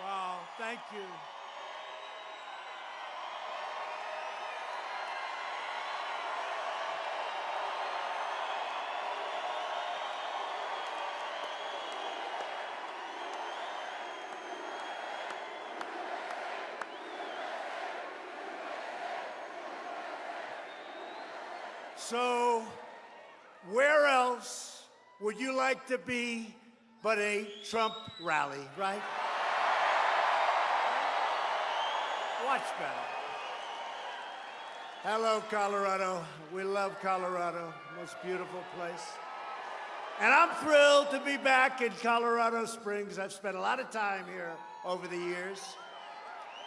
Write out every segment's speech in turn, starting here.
Wow, thank you. So, where else would you like to be but a Trump rally, right? Better. Hello, Colorado. We love Colorado. Most beautiful place. And I'm thrilled to be back in Colorado Springs. I've spent a lot of time here over the years.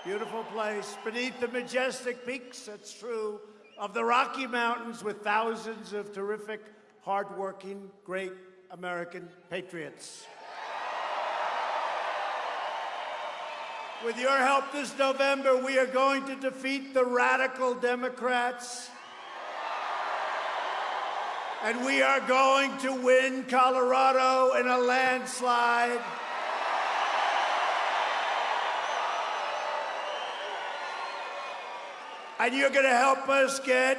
Beautiful place beneath the majestic peaks, that's true, of the Rocky Mountains with thousands of terrific, hardworking, great American patriots. With your help this November, we are going to defeat the radical Democrats. And we are going to win Colorado in a landslide. And you're going to help us get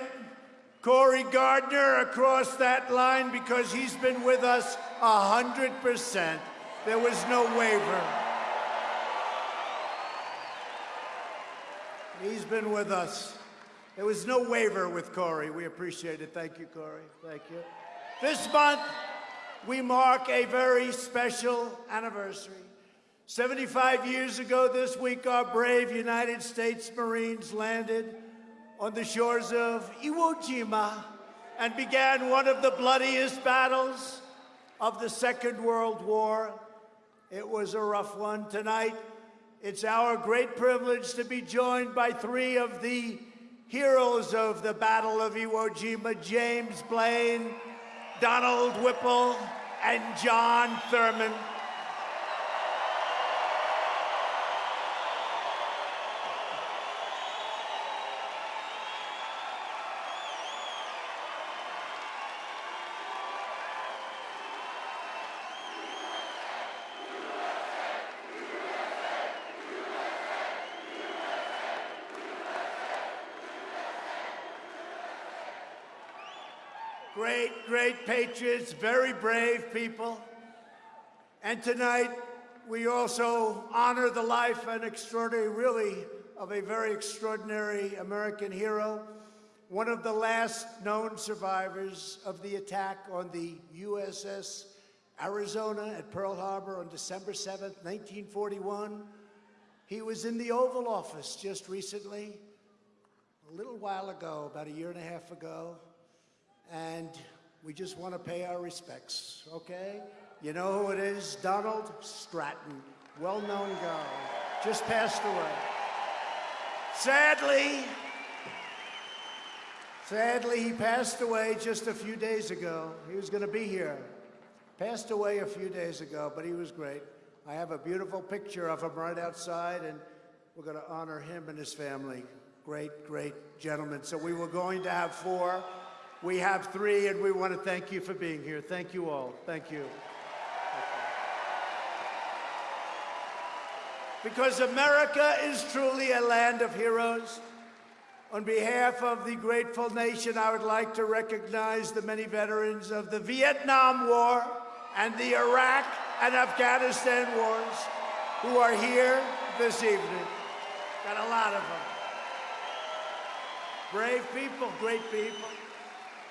Cory Gardner across that line because he's been with us 100%. There was no waiver. He's been with us. There was no waiver with Cory. We appreciate it. Thank you, Cory. Thank you. This month, we mark a very special anniversary. 75 years ago this week, our brave United States Marines landed on the shores of Iwo Jima and began one of the bloodiest battles of the Second World War. It was a rough one. Tonight, it's our great privilege to be joined by three of the heroes of the Battle of Iwo Jima, James Blaine, Donald Whipple, and John Thurman. Great, patriots, very brave people. And tonight, we also honor the life and extraordinary, really, of a very extraordinary American hero, one of the last known survivors of the attack on the USS Arizona at Pearl Harbor on December 7, 1941. He was in the Oval Office just recently, a little while ago, about a year and a half ago, and we just want to pay our respects, okay? You know who it is? Donald Stratton, well-known guy, just passed away. Sadly, sadly, he passed away just a few days ago. He was going to be here. Passed away a few days ago, but he was great. I have a beautiful picture of him right outside, and we're going to honor him and his family. Great, great gentleman. So we were going to have four. We have three, and we want to thank you for being here. Thank you all. Thank you. Because America is truly a land of heroes. On behalf of the grateful nation, I would like to recognize the many veterans of the Vietnam War and the Iraq and Afghanistan wars who are here this evening. Got a lot of them. Brave people, great people.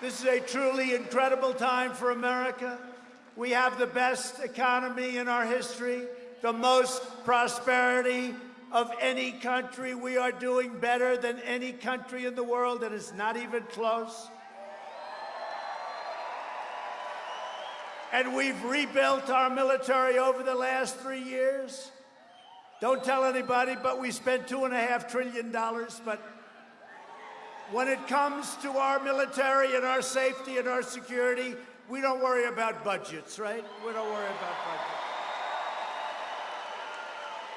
This is a truly incredible time for America. We have the best economy in our history, the most prosperity of any country. We are doing better than any country in the world, and it's not even close. And we've rebuilt our military over the last three years. Don't tell anybody, but we spent two and a half trillion dollars, but when it comes to our military and our safety and our security, we don't worry about budgets, right? We don't worry about budgets.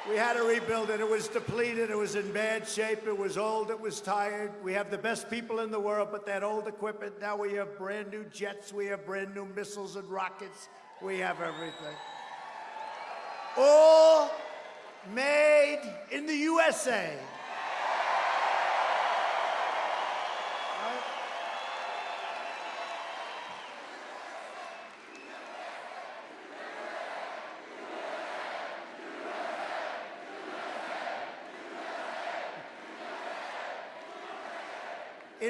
We had to rebuild it. It was depleted. It was in bad shape. It was old. It was tired. We have the best people in the world, but that old equipment, now we have brand new jets. We have brand new missiles and rockets. We have everything. All made in the USA.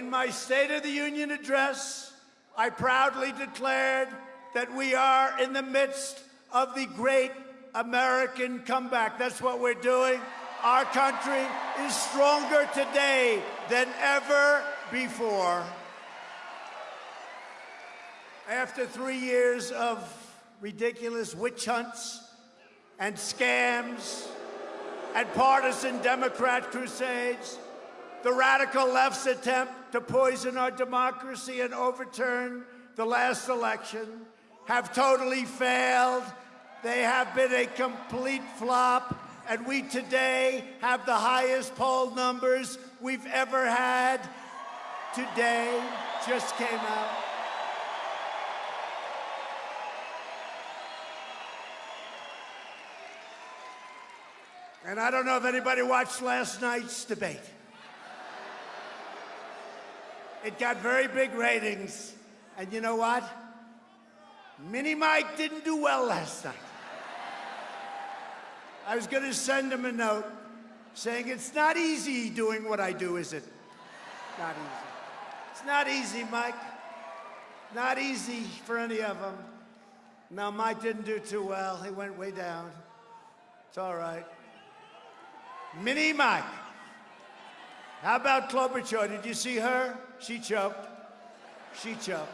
In my State of the Union address, I proudly declared that we are in the midst of the great American comeback. That's what we're doing. Our country is stronger today than ever before. After three years of ridiculous witch hunts and scams and partisan Democrat crusades, the radical left's attempt to poison our democracy and overturn the last election have totally failed. They have been a complete flop, and we today have the highest poll numbers we've ever had. Today just came out. And I don't know if anybody watched last night's debate. It got very big ratings. And you know what? Mini Mike didn't do well last night. I was going to send him a note saying, It's not easy doing what I do, is it? Not easy. It's not easy, Mike. Not easy for any of them. Now, Mike didn't do too well. He went way down. It's all right. Mini Mike. How about Klobuchar? Did you see her? She choked. She choked.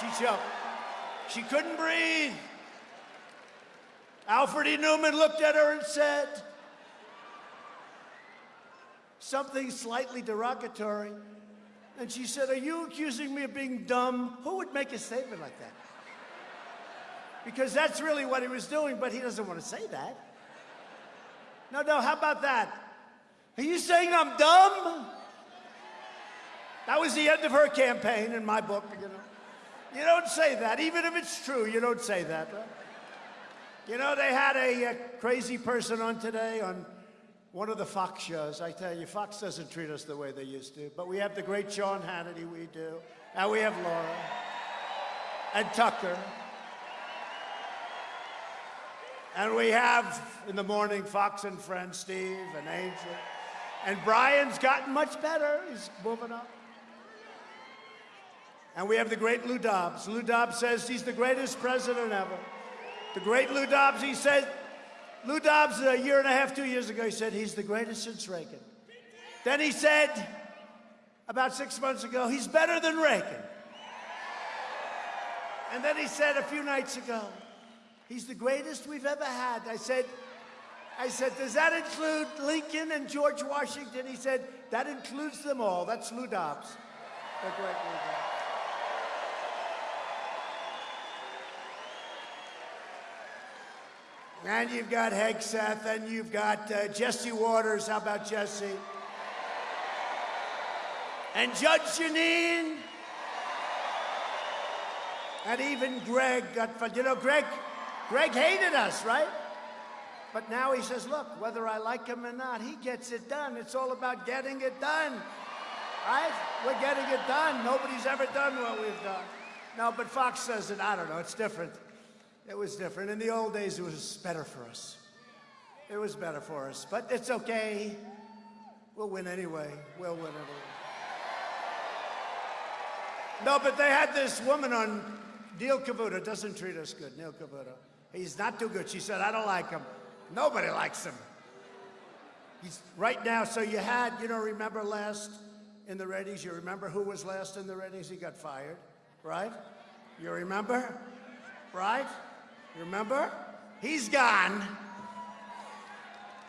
She choked. She couldn't breathe. Alfred E. Neuman looked at her and said something slightly derogatory. And she said, Are you accusing me of being dumb? Who would make a statement like that? Because that's really what he was doing, but he doesn't want to say that. No, no, how about that? Are you saying I'm dumb? That was the end of her campaign in my book, you know. You don't say that, even if it's true, you don't say that. You know, they had a, a crazy person on today on one of the Fox shows. I tell you, Fox doesn't treat us the way they used to. But we have the great Sean Hannity, we do. And we have Laura. And Tucker. And we have in the morning Fox and Friends, Steve and Angel. And Brian's gotten much better. He's moving up. And we have the great Lou Dobbs. Lou Dobbs says he's the greatest president ever. The great Lou Dobbs, he said, Lou Dobbs, a year and a half, two years ago, he said he's the greatest since Reagan. Then he said, about six months ago, he's better than Reagan. And then he said a few nights ago, he's the greatest we've ever had. I said, I said, does that include Lincoln and George Washington? He said, that includes them all. That's Lou Dobbs. The great Lou Dobbs. And you've got Hegseth, and you've got uh, Jesse Watters. How about Jesse? And Judge Jeanine. And even Greg Gutfeld. You know, Greg, Greg hated us, right? But now he says, look, whether I like him or not, he gets it done. It's all about getting it done. Right? We're getting it done. Nobody's ever done what we've done. No, but Fox says it. I don't know. It's different. It was different. In the old days, it was better for us. It was better for us. But it's okay. We'll win anyway. We'll win anyway. No, but they had this woman on, Neil Cavuto doesn't treat us good, Neil Cavuto. He's not too good. She said, I don't like him. Nobody likes him. He's right now, so you had, you know, remember last in the ratings, you remember who was last in the ratings? He got fired, right? You remember? Right? Remember? He's gone.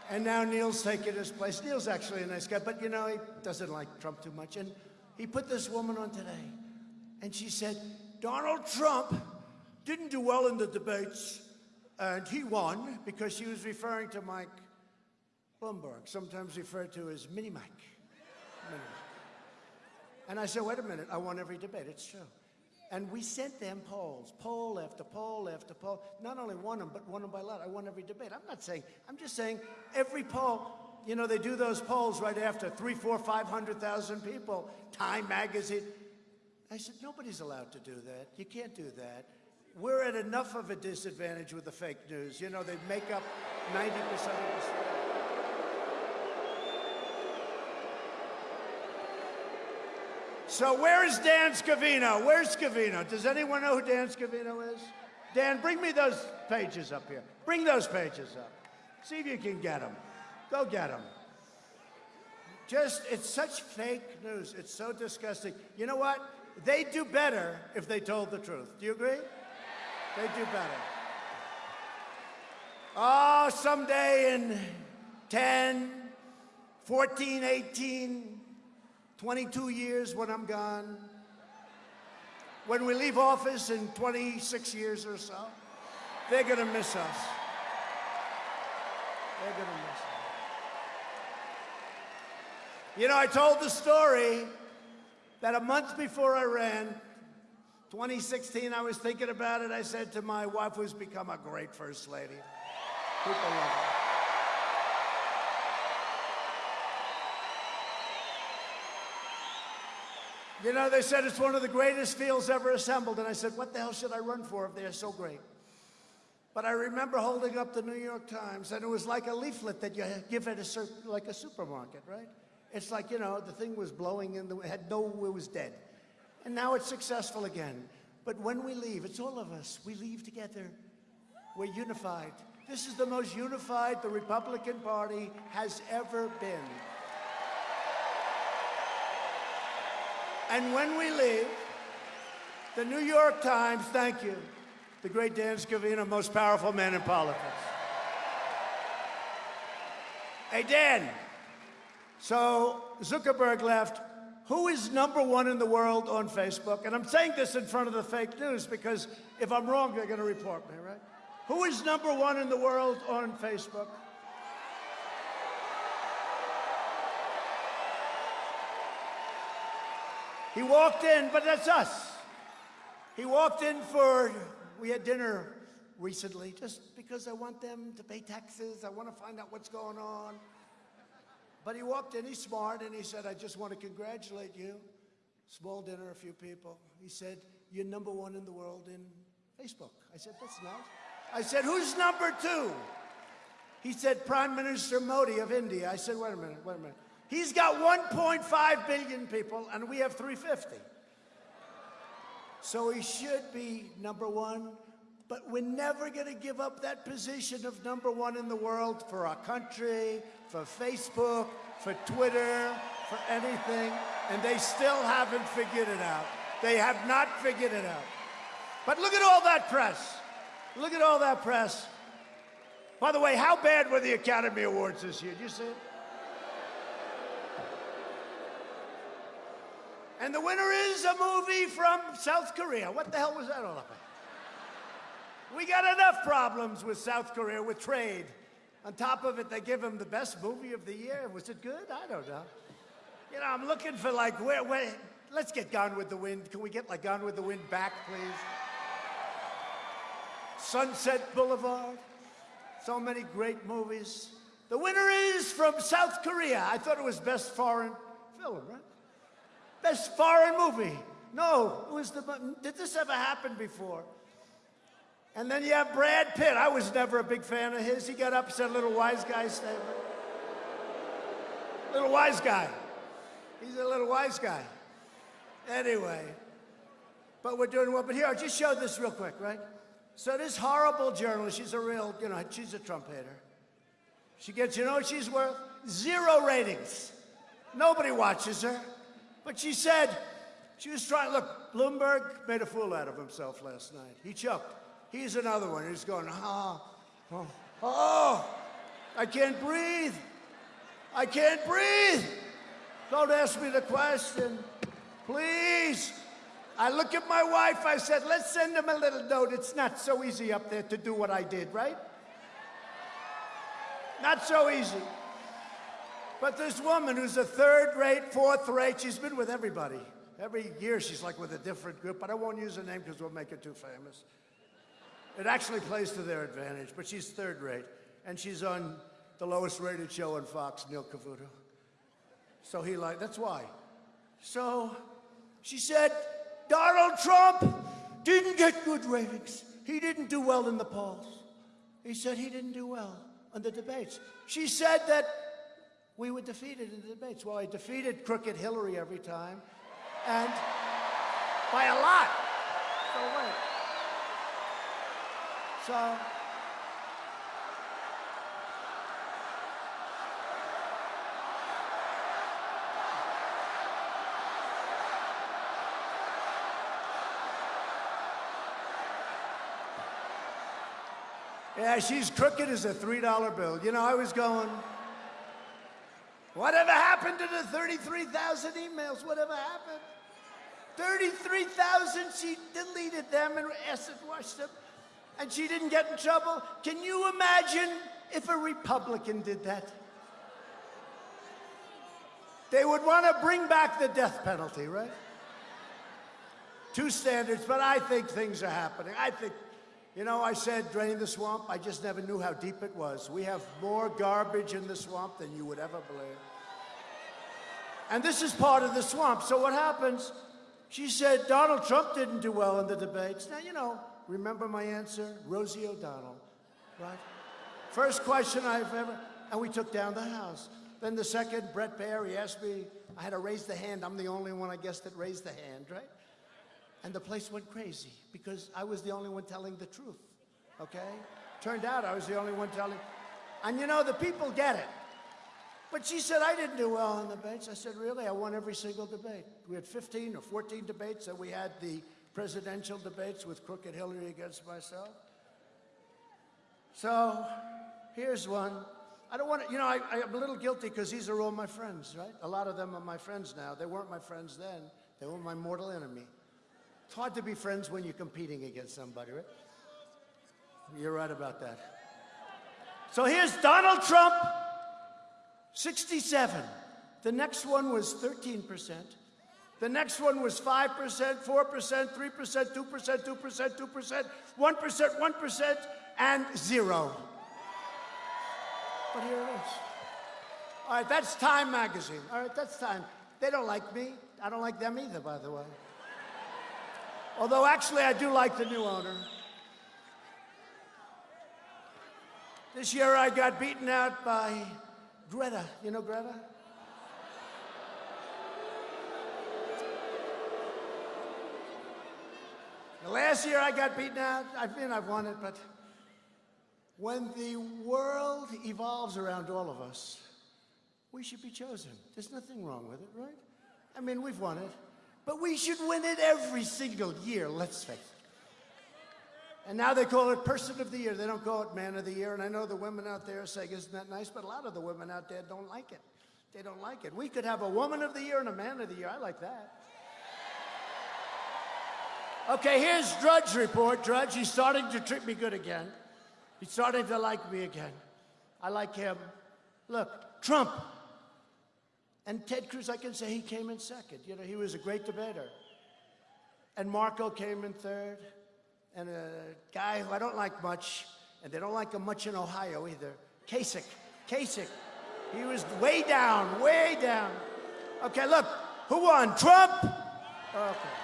And now Neil's taking his place. Neil's actually a nice guy, but you know, he doesn't like Trump too much. And he put this woman on today, and she said, Donald Trump didn't do well in the debates, and he won because she was referring to Mike Bloomberg, sometimes referred to as Mini Mike. Mini Mike. And I said, wait a minute, I won every debate. It's true. And we sent them polls, poll after poll after poll. Not only won them, but won them by a lot. I won every debate. I'm not saying, I'm just saying every poll, you know, they do those polls right after three, four, 500,000 people, Time Magazine. I said, nobody's allowed to do that. You can't do that. We're at enough of a disadvantage with the fake news. You know, they make up 90% of the story. So where is Dan Scavino? Where's Scavino? Does anyone know who Dan Scavino is? Dan, bring me those pages up here. Bring those pages up. See if you can get them. Go get them. Just, it's such fake news. It's so disgusting. You know what? They'd do better if they told the truth. Do you agree? They'd do better. Oh, someday in 10, 14, 18, 22 years when I'm gone. When we leave office in 26 years or so, they're going to miss us. They're going to miss us. You know, I told the story that a month before I ran, 2016, I was thinking about it. I said to my wife, who's become a great first lady, people love her. You know, they said it's one of the greatest fields ever assembled. And I said, what the hell should I run for if they're so great? But I remember holding up the New York Times, and it was like a leaflet that you give at a like a supermarket, right? It's like, you know, the thing was blowing in the, had no, it was dead. And now it's successful again. But when we leave, it's all of us. We leave together. We're unified. This is the most unified the Republican Party has ever been. And when we leave, the New York Times, thank you, the great Dan Scavino, most powerful man in politics. Hey, Dan, so Zuckerberg left. Who is number one in the world on Facebook? And I'm saying this in front of the fake news because if I'm wrong, they're going to report me, right? Who is number one in the world on Facebook? He walked in, but that's us. He walked in for, we had dinner recently, just because I want them to pay taxes. I want to find out what's going on. But he walked in, he's smart, and he said, I just want to congratulate you. Small dinner, a few people. He said, you're number one in the world in Facebook. I said, that's nice. I said, who's number two? He said, Prime Minister Modi of India. I said, wait a minute, wait a minute. He's got 1.5 billion people, and we have 350. So he should be number one, but we're never going to give up that position of number one in the world for our country, for Facebook, for Twitter, for anything, and they still haven't figured it out. They have not figured it out. But look at all that press. Look at all that press. By the way, how bad were the Academy Awards this year? Did you see it? And the winner is a movie from South Korea. What the hell was that all about? We got enough problems with South Korea with trade. On top of it, they give him the best movie of the year. Was it good? I don't know. You know, I'm looking for like, where, where, let's get Gone with the Wind. Can we get like Gone with the Wind back, please? Sunset Boulevard. So many great movies. The winner is from South Korea. I thought it was best foreign film, right? Best foreign movie. No, it was the, did this ever happen before? And then you have Brad Pitt. I was never a big fan of his. He got up, said little wise guy statement. Little wise guy. He's a little wise guy. Anyway, but we're doing well. But here, I'll just show this real quick, right? So this horrible journalist, she's a real, you know, she's a Trump hater. She gets, you know what she's worth? Zero ratings. Nobody watches her. But she said, she was trying, look, Bloomberg made a fool out of himself last night. He choked. He's another one. He's going, oh, oh, oh, I can't breathe. I can't breathe. Don't ask me the question. Please. I look at my wife, I said, let's send him a little note. It's not so easy up there to do what I did, right? Not so easy. But this woman who's a third rate, fourth rate, she's been with everybody. Every year she's like with a different group, but I won't use her name because we'll make her too famous. It actually plays to their advantage, but she's third rate. And she's on the lowest rated show on Fox, Neil Cavuto. So he like, that's why. So she said, Donald Trump didn't get good ratings. He didn't do well in the polls. He said he didn't do well on the debates. She said that we were defeated in the debates. Well, I defeated crooked Hillary every time, and by a lot. So wait. So. Yeah, she's crooked as a $3 bill. You know, I was going, Whatever happened to the 33,000 emails? Whatever happened? 33,000, she deleted them and acid washed them, and she didn't get in trouble. Can you imagine if a Republican did that? They would want to bring back the death penalty, right? Two standards, but I think things are happening. I think, you know, I said drain the swamp. I just never knew how deep it was. We have more garbage in the swamp than you would ever believe. And this is part of the swamp. So what happens? She said Donald Trump didn't do well in the debates. Now, you know, remember my answer? Rosie O'Donnell, right? First question I've ever, and we took down the House. Then the second, Brett Baier, he asked me, I had to raise the hand. I'm the only one, I guess, that raised the hand, right? And the place went crazy because I was the only one telling the truth, okay? Turned out I was the only one telling. And you know, the people get it. But she said, I didn't do well in debates. I said, really? I won every single debate. We had 15 or 14 debates, and we had the presidential debates with Crooked Hillary against myself. So here's one. I don't want to, you know, I, I'm a little guilty because these are all my friends, right? A lot of them are my friends now. They weren't my friends then. They were my mortal enemy. It's hard to be friends when you're competing against somebody, right? You're right about that. So here's Donald Trump 67. The next one was 13%. The next one was 5%, 4%, 3%, 2%, 2%, 2%, 1%, 1%, and zero. But here it is. All right, that's Time magazine. All right, that's Time. They don't like me. I don't like them either, by the way. Although, actually, I do like the new owner. This year I got beaten out by Greta, you know Greta? The last year I got beaten out. I mean, I've won it, but when the world evolves around all of us, we should be chosen. There's nothing wrong with it, right? I mean, we've won it, but we should win it every single year, let's face it. And now they call it Person of the Year. They don't call it Man of the Year. And I know the women out there are saying, isn't that nice? But a lot of the women out there don't like it. They don't like it. We could have a Woman of the Year and a Man of the Year. I like that. Okay, here's Drudge report. Drudge, he's starting to treat me good again. He's starting to like me again. I like him. Look, Trump. And Ted Cruz, I can say he came in second. You know, he was a great debater. And Marco came in third and a guy who I don't like much, and they don't like him much in Ohio either, Kasich. Kasich. He was way down, way down. Okay, look, who won? Trump? Okay.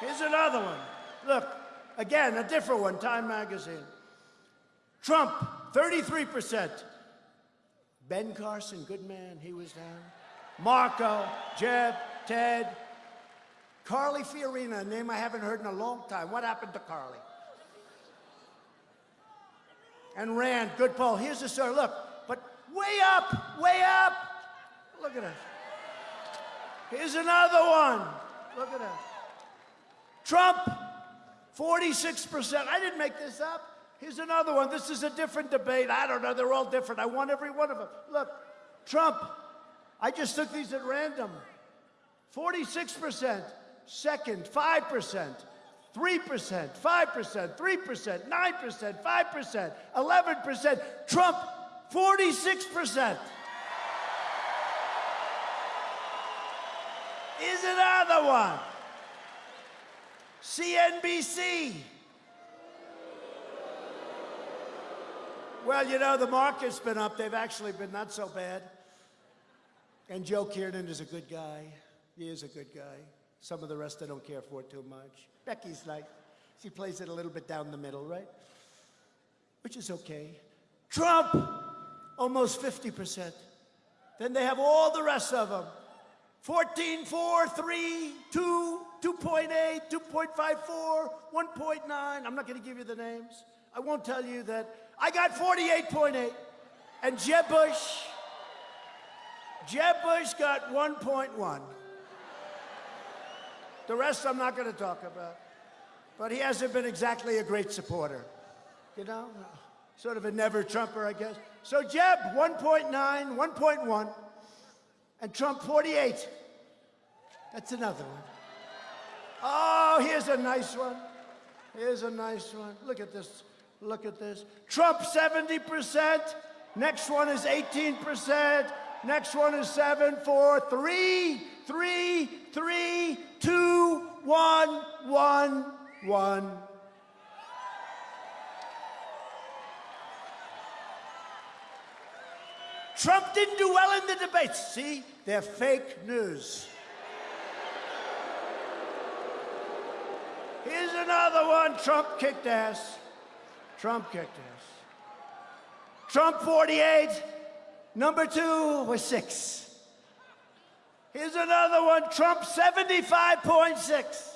Here's another one. Look, again, a different one, Time Magazine. Trump, 33%. Ben Carson, good man, he was down. Marco, Jeb, Ted, Carly Fiorina, a name I haven't heard in a long time. What happened to Carly? And Rand, good poll. Here's the story. Look, but way up, way up. Look at it. Here's another one. Look at that. Trump, 46%. I didn't make this up. Here's another one. This is a different debate. I don't know. They're all different. I want every one of them. Look, Trump, I just took these at random 46%, second, 5%. 3%, 5%, 3%, 9%, 5%, 11%, Trump, 46%. Is another one. CNBC. Well, you know, the market's been up. They've actually been not so bad. And Joe Kernen is a good guy. He is a good guy. Some of the rest I don't care for too much. Becky's like, she plays it a little bit down the middle, right? Which is okay. Trump, almost 50%. Then they have all the rest of them. 14, 4, 3, 2, 2.8, 2.54, 1.9. I'm not going to give you the names. I won't tell you that. I got 48.8. And Jeb Bush, Jeb Bush got 1.1. The rest I'm not going to talk about. But he hasn't been exactly a great supporter. You know? Sort of a never Trumper, I guess. So Jeb, 1.9, 1.1. And Trump, 48. That's another one. Oh, here's a nice one. Here's a nice one. Look at this. Look at this. Trump, 70%. Next one is 18%. Next one is 7, 4, 3, 3, 3, 2, 1, 1, 1. Trump didn't do well in the debates. See, they're fake news. Here's another one. Trump kicked ass. Trump kicked ass. Trump 48. Number two was six. Here's another one. Trump 75.6.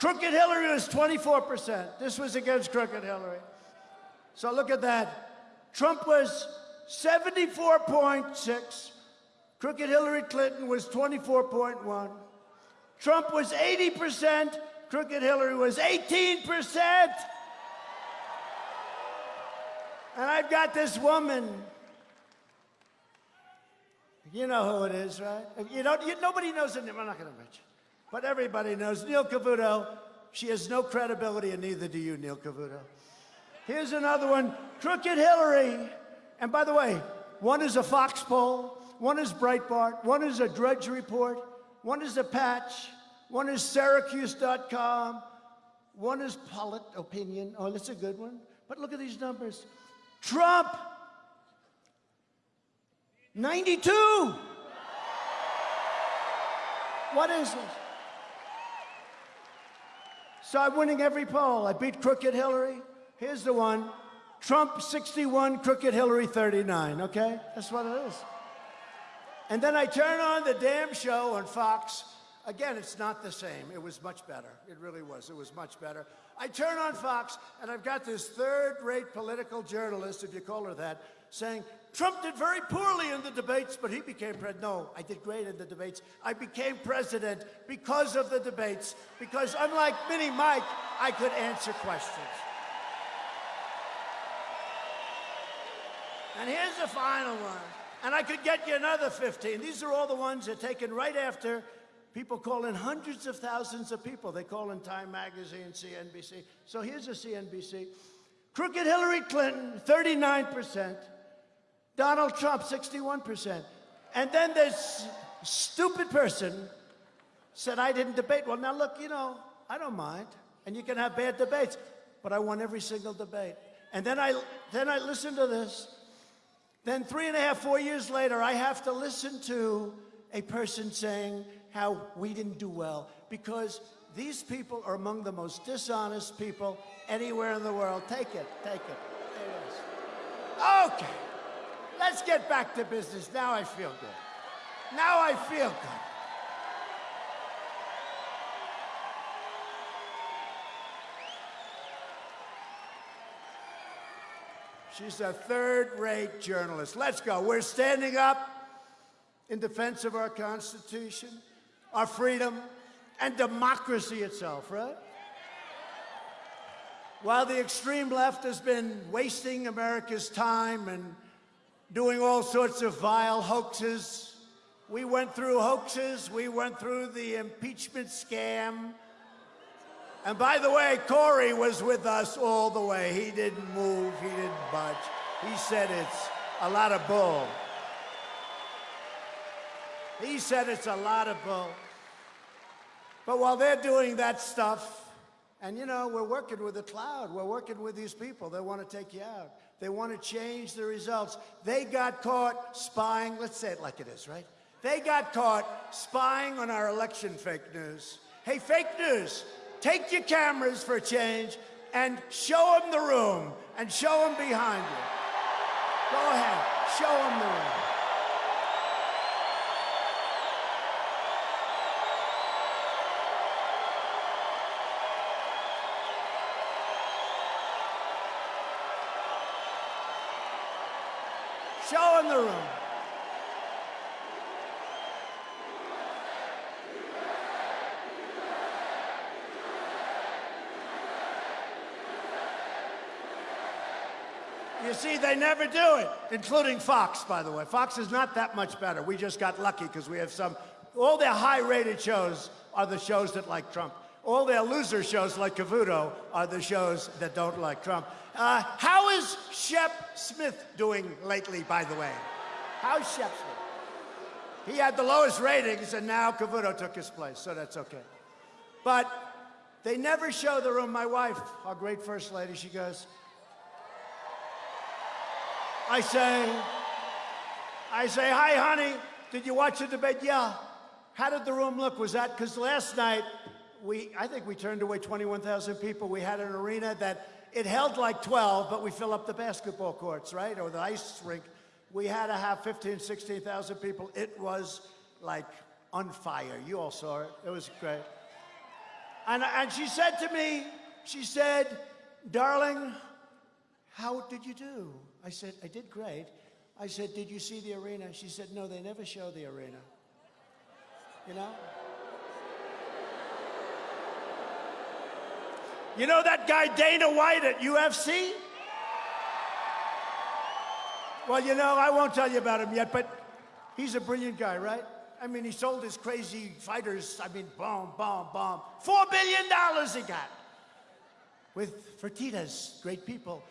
Crooked Hillary was 24%. This was against Crooked Hillary. So look at that. Trump was 74.6. Crooked Hillary Clinton was 24.1. Trump was 80%. Crooked Hillary was 18%. And I've got this woman. You know who it is, right? You don't, you, nobody knows her name. I'm not going to mention. But everybody knows Neil Cavuto. She has no credibility, and neither do you, Neil Cavuto. Here's another one, Crooked Hillary. And by the way, one is a Fox poll, one is Breitbart, one is a Drudge Report, one is a Patch, one is Syracuse.com, one is Polit Opinion. Oh, that's a good one. But look at these numbers. Trump, 92. What is this? So I'm winning every poll. I beat Crooked Hillary. Here's the one. Trump 61, Crooked Hillary 39, okay? That's what it is. And then I turn on the damn show on Fox. Again, it's not the same. It was much better. It really was. It was much better. I turn on Fox, and I've got this third-rate political journalist, if you call her that, saying, Trump did very poorly in the debates, but he became president. No, I did great in the debates. I became president because of the debates, because unlike Mini Mike, I could answer questions. And here's the final one. And I could get you another 15. These are all the ones that are taken right after people call in hundreds of thousands of people. They call in Time Magazine, CNBC. So here's a CNBC. Crooked Hillary Clinton, 39%. Donald Trump, 61%. And then this stupid person said, I didn't debate. Well, now look, you know, I don't mind. And you can have bad debates, but I won every single debate. And then I, then I listened to this. Then three and a half, four years later, I have to listen to a person saying how we didn't do well because these people are among the most dishonest people anywhere in the world. Take it, take it. There it is. Okay, let's get back to business. Now I feel good. Now I feel good. She's a third-rate journalist. Let's go. We're standing up in defense of our Constitution, our freedom, and democracy itself, right? While the extreme left has been wasting America's time and doing all sorts of vile hoaxes, we went through hoaxes, we went through the impeachment scam, and by the way, Cory was with us all the way. He didn't move, he didn't budge. He said it's a lot of bull. He said it's a lot of bull. But while they're doing that stuff, and you know, we're working with the cloud, we're working with these people. They want to take you out. They want to change the results. They got caught spying, let's say it like it is, right? They got caught spying on our election fake news. Hey, fake news, take your cameras for a change and show them the room and show them behind you. Go ahead, show them the room. Show them the room. You see, they never do it, including Fox, by the way. Fox is not that much better. We just got lucky because we have some, all their high-rated shows are the shows that like Trump. All their loser shows like Cavuto are the shows that don't like Trump. Uh, how is Shep Smith doing lately, by the way? How's Shep Smith? He had the lowest ratings, and now Cavuto took his place, so that's okay. But they never show the room. My wife, our great first lady, she goes, I say, I say, hi, honey. Did you watch the debate? Yeah. How did the room look? Was that because last night we, I think we turned away 21,000 people. We had an arena that it held like 12, but we fill up the basketball courts, right, or the ice rink. We had to have 15, 16,000 people. It was like on fire. You all saw it. It was great. And, and she said to me, she said, darling, how did you do? I said, I did great. I said, did you see the arena? She said, no, they never show the arena. You know? You know that guy Dana White at UFC? Well, you know, I won't tell you about him yet, but he's a brilliant guy, right? I mean, he sold his crazy fighters, I mean, bomb, bomb, bomb. Four billion dollars he got with Fertittas, great people.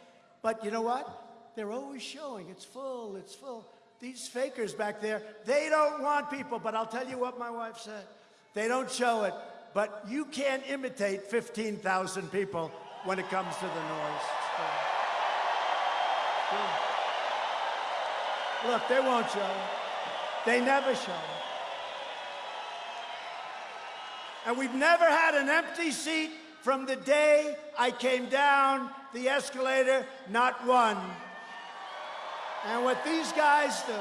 But you know what? They're always showing it's full, it's full. These fakers back there, they don't want people. But I'll tell you what my wife said. They don't show it, but you can't imitate 15,000 people when it comes to the noise. Look, they won't show They never show And we've never had an empty seat from the day I came down the escalator, not one. And what these guys do,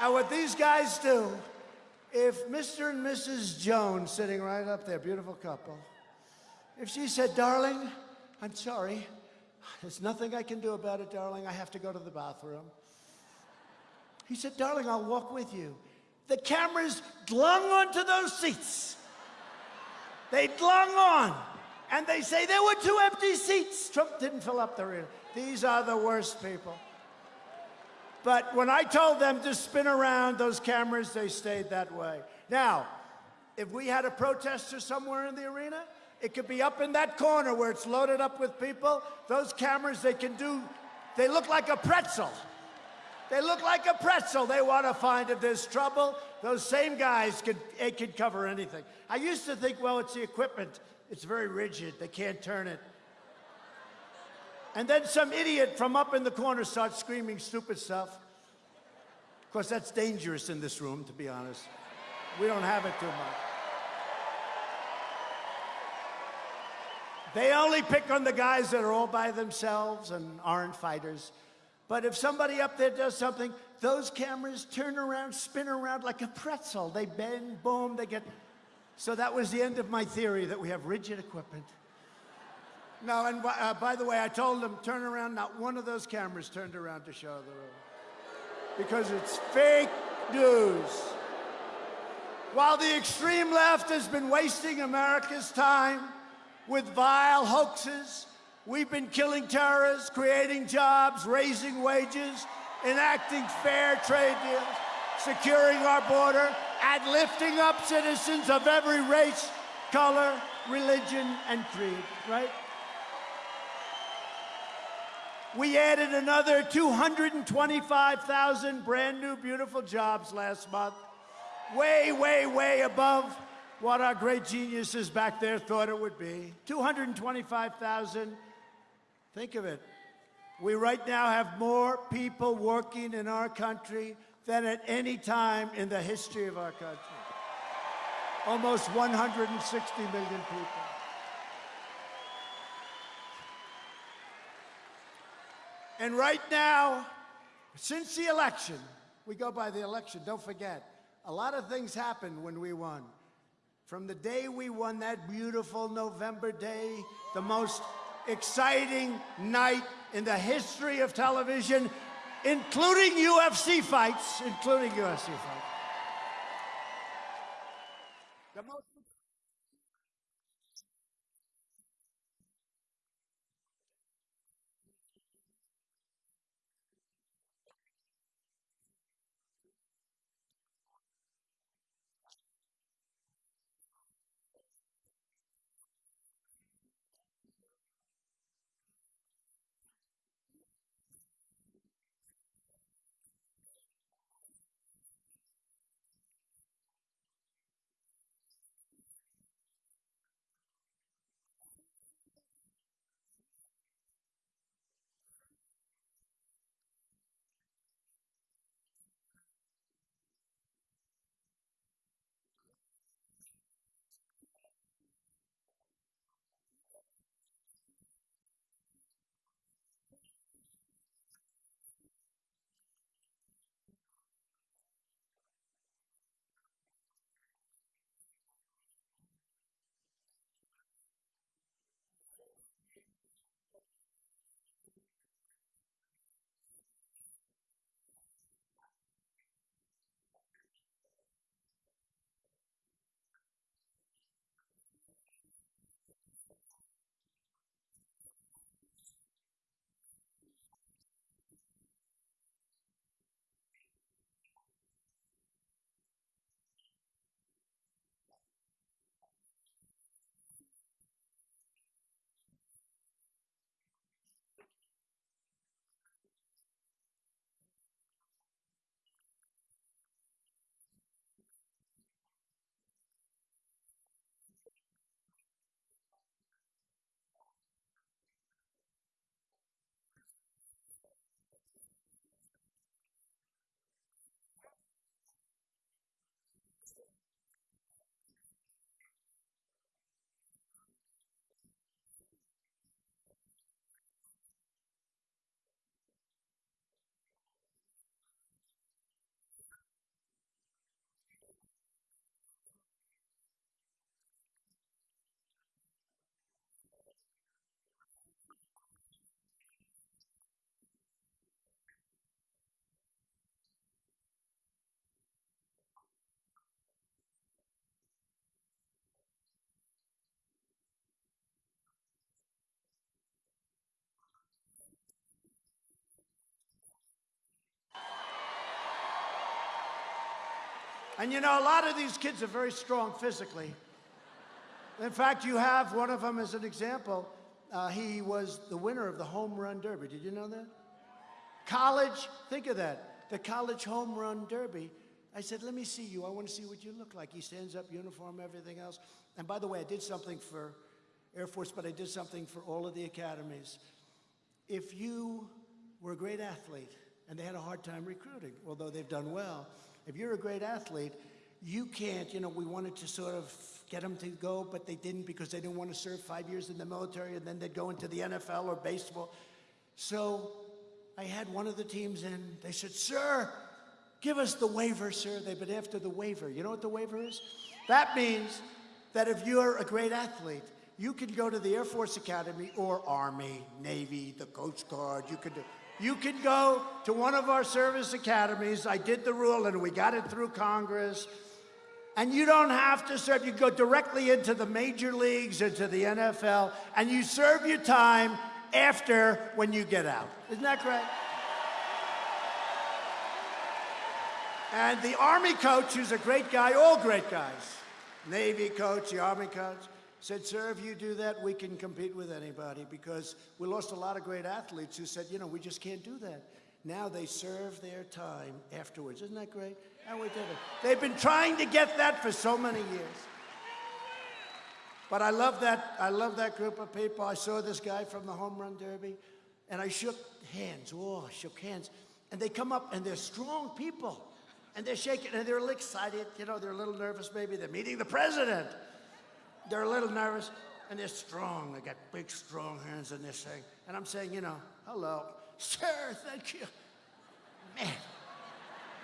and what these guys do, if Mr. and Mrs. Jones, sitting right up there, beautiful couple, if she said, darling, I'm sorry, there's nothing I can do about it, darling, I have to go to the bathroom. He said, darling, I'll walk with you. The cameras glung onto those seats. They glung on. And they say there were two empty seats. Trump didn't fill up the arena. These are the worst people. But when I told them to spin around those cameras, they stayed that way. Now, if we had a protester somewhere in the arena, it could be up in that corner where it's loaded up with people. Those cameras, they can do, they look like a pretzel. They look like a pretzel. They want to find if there's trouble. Those same guys could, it could cover anything. I used to think, well, it's the equipment. It's very rigid. They can't turn it. And then some idiot from up in the corner starts screaming stupid stuff. Of course, that's dangerous in this room, to be honest. We don't have it too much. They only pick on the guys that are all by themselves and aren't fighters. But if somebody up there does something, those cameras turn around, spin around like a pretzel. They bend, boom, they get... So that was the end of my theory that we have rigid equipment. No, and uh, by the way, I told them, turn around. Not one of those cameras turned around to show the room. Because it's fake news. While the extreme left has been wasting America's time with vile hoaxes, we've been killing terrorists, creating jobs, raising wages, enacting fair trade deals, securing our border, and lifting up citizens of every race, color, religion, and creed, right? We added another 225,000 brand new, beautiful jobs last month. Way, way, way above what our great geniuses back there thought it would be. 225,000. Think of it. We right now have more people working in our country than at any time in the history of our country. Almost 160 million people. And right now, since the election, we go by the election, don't forget, a lot of things happened when we won. From the day we won that beautiful November day, the most exciting night in the history of television, including UFC fights, including UFC fights. And you know, a lot of these kids are very strong physically. In fact, you have one of them as an example. Uh, he was the winner of the home run derby. Did you know that? College, think of that. The college home run derby. I said, let me see you. I want to see what you look like. He stands up, uniform, everything else. And by the way, I did something for Air Force, but I did something for all of the academies. If you were a great athlete, and they had a hard time recruiting, although they've done well, if you're a great athlete, you can't, you know, we wanted to sort of get them to go, but they didn't because they didn't want to serve five years in the military and then they'd go into the NFL or baseball. So I had one of the teams in. They said, Sir, give us the waiver, sir. They've been after the waiver. You know what the waiver is? That means that if you're a great athlete, you can go to the Air Force Academy or Army, Navy, the Coast Guard. You could do. You can go to one of our service academies. I did the rule and we got it through Congress. And you don't have to serve. You go directly into the major leagues, into the NFL, and you serve your time after when you get out. Isn't that great? And the Army coach, who's a great guy, all great guys, Navy coach, the Army coach, said, Sir, if you do that, we can compete with anybody because we lost a lot of great athletes who said, You know, we just can't do that. Now they serve their time afterwards. Isn't that great? And we did it. They've been trying to get that for so many years. But I love that. I love that group of people. I saw this guy from the home run derby, and I shook hands. Oh, I shook hands, and they come up, and they're strong people, and they're shaking, and they're excited. You know, they're a little nervous. Maybe they're meeting the president. They're a little nervous, and they're strong. They got big, strong hands, and they're saying, and I'm saying, you know, hello, sir, thank you, man.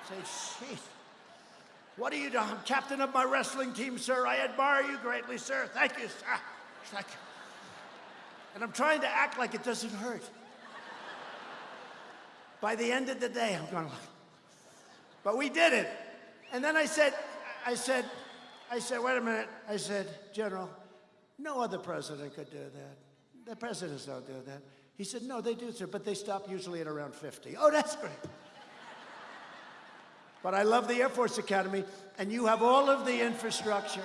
Say, shit. What are you doing? I'm captain of my wrestling team, sir. I admire you greatly, sir. Thank you, sir. Thank you. And I'm trying to act like it doesn't hurt. By the end of the day, I'm going, like, but we did it. And then I said, I said, I said, wait a minute. I said, General, no other president could do that. The presidents don't do that. He said, no, they do, sir, but they stop usually at around 50. Oh, that's great. But I love the Air Force Academy, and you have all of the infrastructure.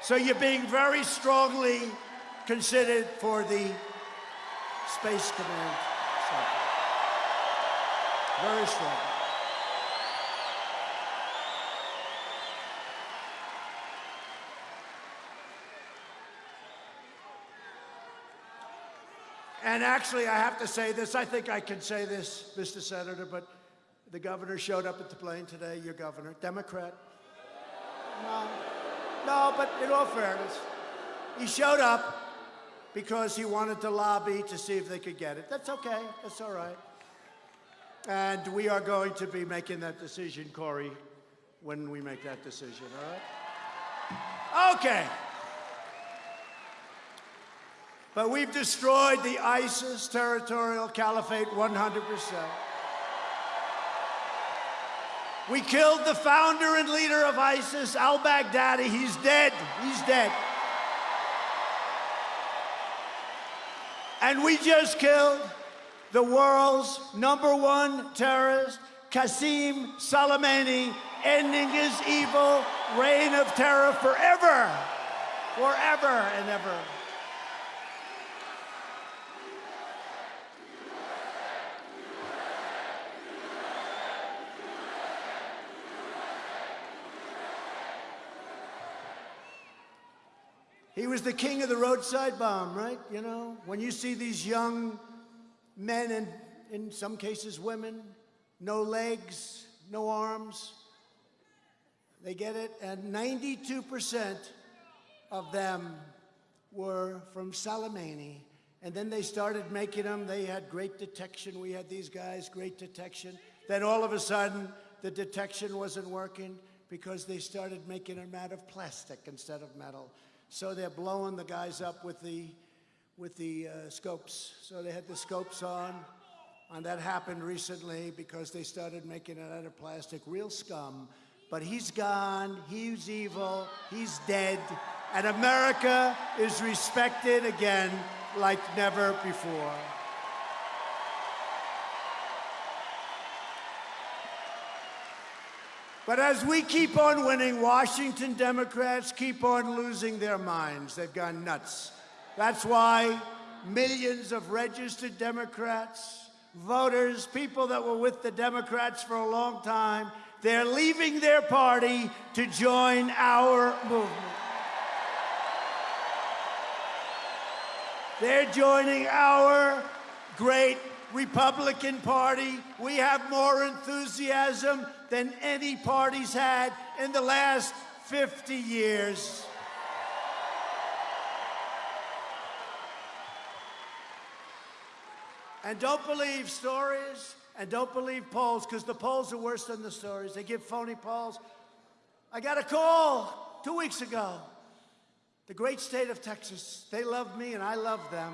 So you're being very strongly considered for the Space Command. Very strong. And actually, I have to say this. I think I can say this, Mr. Senator, but the governor showed up at the plane today, your governor, Democrat. No, no, but in all fairness, he showed up because he wanted to lobby to see if they could get it. That's okay, that's all right. And we are going to be making that decision, Cory, when we make that decision, all right? Okay. But we've destroyed the ISIS territorial caliphate 100%. We killed the founder and leader of ISIS, al Baghdadi. He's dead. He's dead. And we just killed the world's number one terrorist, Qasem Soleimani, ending his evil reign of terror forever, forever and ever. He was the king of the roadside bomb, right? You know, when you see these young men and in some cases women, no legs, no arms, they get it, and 92% of them were from Soleimani. And then they started making them. They had great detection. We had these guys, great detection. Then all of a sudden, the detection wasn't working because they started making them out of plastic instead of metal. So they're blowing the guys up with the, with the uh, scopes. So they had the scopes on. And that happened recently because they started making it out of plastic. Real scum. But he's gone. He's evil. He's dead. And America is respected again like never before. But as we keep on winning, Washington Democrats keep on losing their minds. They've gone nuts. That's why millions of registered Democrats, voters, people that were with the Democrats for a long time, they're leaving their party to join our movement. They're joining our great Republican Party. We have more enthusiasm than any party's had in the last 50 years. And don't believe stories and don't believe polls because the polls are worse than the stories. They give phony polls. I got a call two weeks ago. The great state of Texas, they love me and I love them.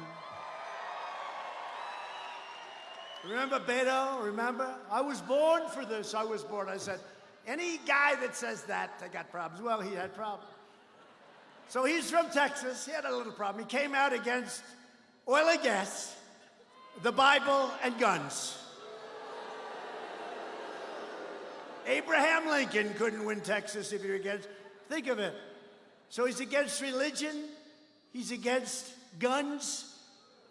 Remember Beto? Remember? I was born for this. I was born. I said, any guy that says that, they got problems. Well, he had problems. So he's from Texas. He had a little problem. He came out against oil and gas, the Bible, and guns. Abraham Lincoln couldn't win Texas if you're against. Think of it. So he's against religion, he's against guns,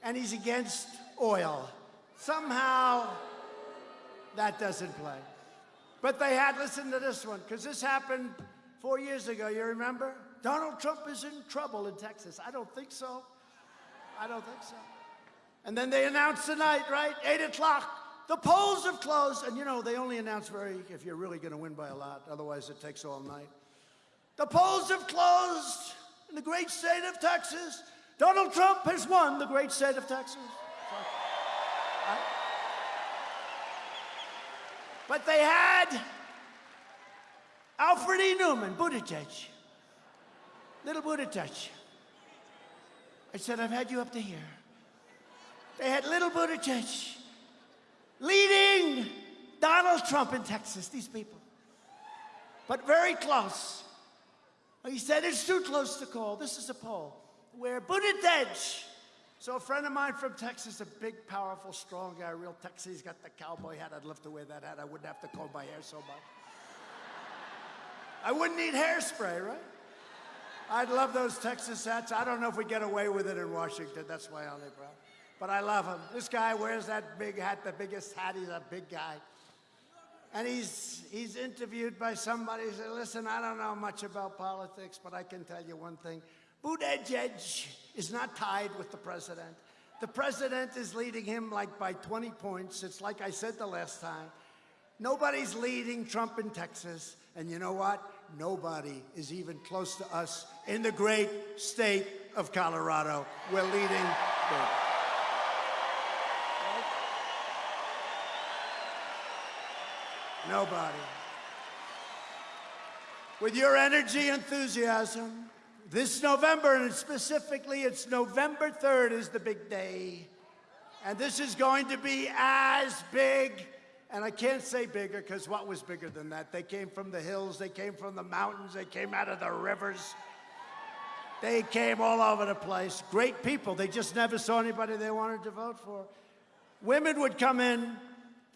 and he's against oil. Somehow, that doesn't play. But they had, listen to this one, because this happened four years ago, you remember? Donald Trump is in trouble in Texas. I don't think so. I don't think so. And then they announced tonight, right? 8 o'clock. The polls have closed. And you know, they only announce very, if you're really going to win by a lot. Otherwise, it takes all night. The polls have closed in the great state of Texas. Donald Trump has won the great state of Texas. But they had Alfred E. Neuman, Buttigieg, little Buttigieg. I said, I've had you up to here. They had little Buttigieg leading Donald Trump in Texas, these people. But very close. He said it's too close to call. This is a poll where Buttigieg, so a friend of mine from Texas, a big, powerful, strong guy, real Texas, he's got the cowboy hat. I'd love to wear that hat. I wouldn't have to comb my hair so much. I wouldn't need hairspray, right? I'd love those Texas hats. I don't know if we get away with it in Washington. That's my only problem. But I love him. This guy wears that big hat, the biggest hat. He's a big guy. And he's, he's interviewed by somebody. He said, listen, I don't know much about politics, but I can tell you one thing. Buttigieg is not tied with the president. The president is leading him like by 20 points. It's like I said the last time. Nobody's leading Trump in Texas. And you know what? Nobody is even close to us in the great state of Colorado. We're leading. Nobody. With your energy, enthusiasm, this November, and specifically it's November 3rd is the big day. And this is going to be as big, and I can't say bigger because what was bigger than that? They came from the hills, they came from the mountains, they came out of the rivers. They came all over the place. Great people. They just never saw anybody they wanted to vote for. Women would come in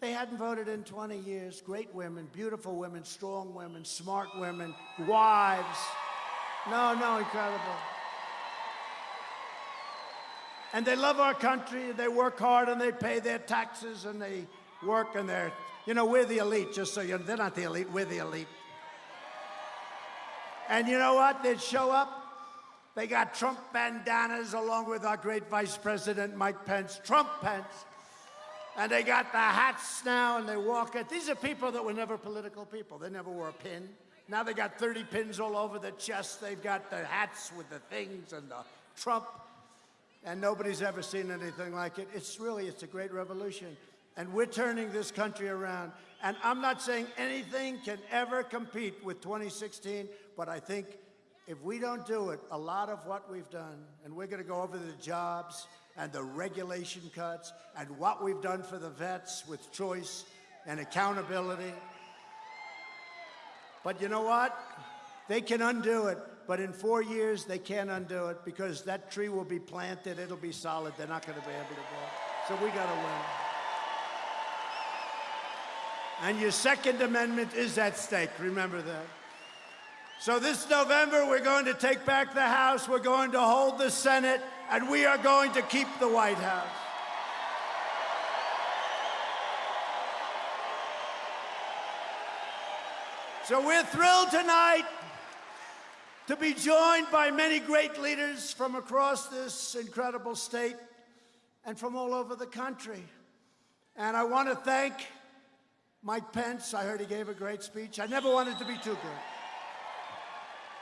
they hadn't voted in 20 years. Great women, beautiful women, strong women, smart women, wives. No, no, incredible. And they love our country. They work hard and they pay their taxes and they work and they're, you know, we're the elite, just so you know. They're not the elite, we're the elite. And you know what? They'd show up. They got Trump bandanas along with our great Vice President Mike Pence. Trump Pence. And they got the hats now and they walk it. These are people that were never political people. They never wore a pin. Now they got 30 pins all over the chest. They've got the hats with the things and the Trump. And nobody's ever seen anything like it. It's really, it's a great revolution. And we're turning this country around. And I'm not saying anything can ever compete with 2016, but I think if we don't do it, a lot of what we've done, and we're going to go over the jobs, and the regulation cuts and what we've done for the vets with choice and accountability. But you know what? They can undo it, but in four years, they can't undo it because that tree will be planted, it'll be solid, they're not going to be able to go. So we got to win. And your Second Amendment is at stake, remember that. So this November, we're going to take back the House, we're going to hold the Senate, and we are going to keep the White House. So we're thrilled tonight to be joined by many great leaders from across this incredible state and from all over the country. And I want to thank Mike Pence. I heard he gave a great speech. I never wanted to be too good.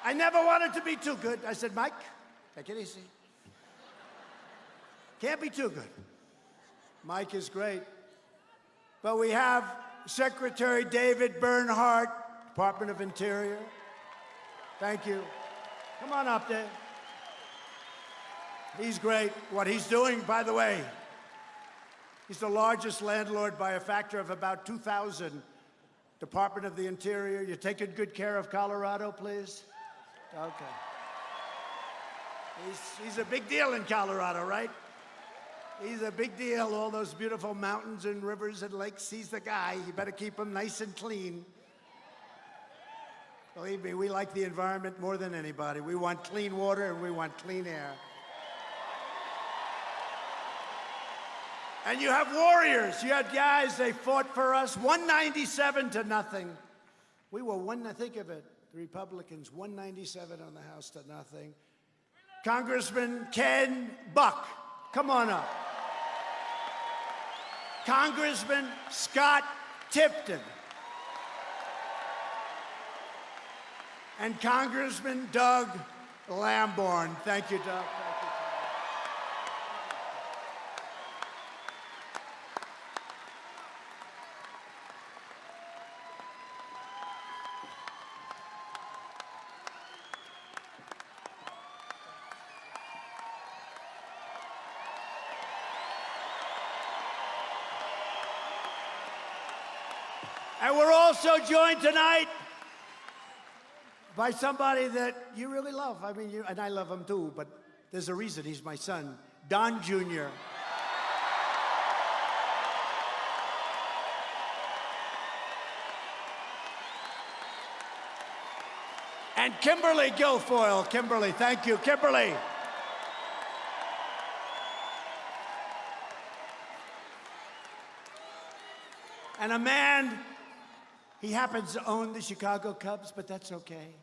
I never wanted to be too good. I said, Mike, take it easy. Can't be too good. Mike is great. But we have Secretary David Bernhardt, Department of Interior. Thank you. Come on up, Dave. He's great. What he's doing, by the way, he's the largest landlord by a factor of about 2,000. Department of the Interior, you're taking good care of Colorado, please? Okay. He's, he's a big deal in Colorado, right? He's a big deal, all those beautiful mountains and rivers and lakes. He's the guy. You better keep them nice and clean. Believe me, we like the environment more than anybody. We want clean water and we want clean air. And you have warriors. You had guys, they fought for us 197 to nothing. We were one, think of it, the Republicans, 197 on the House to nothing. Congressman Ken Buck, come on up. Congressman Scott Tipton, And Congressman Doug Lamborn. Thank you, Doug. And we're also joined tonight by somebody that you really love. I mean, you, and I love him too, but there's a reason he's my son, Don Jr. And Kimberly Guilfoyle. Kimberly, thank you. Kimberly. And a man he happens to own the Chicago Cubs, but that's okay.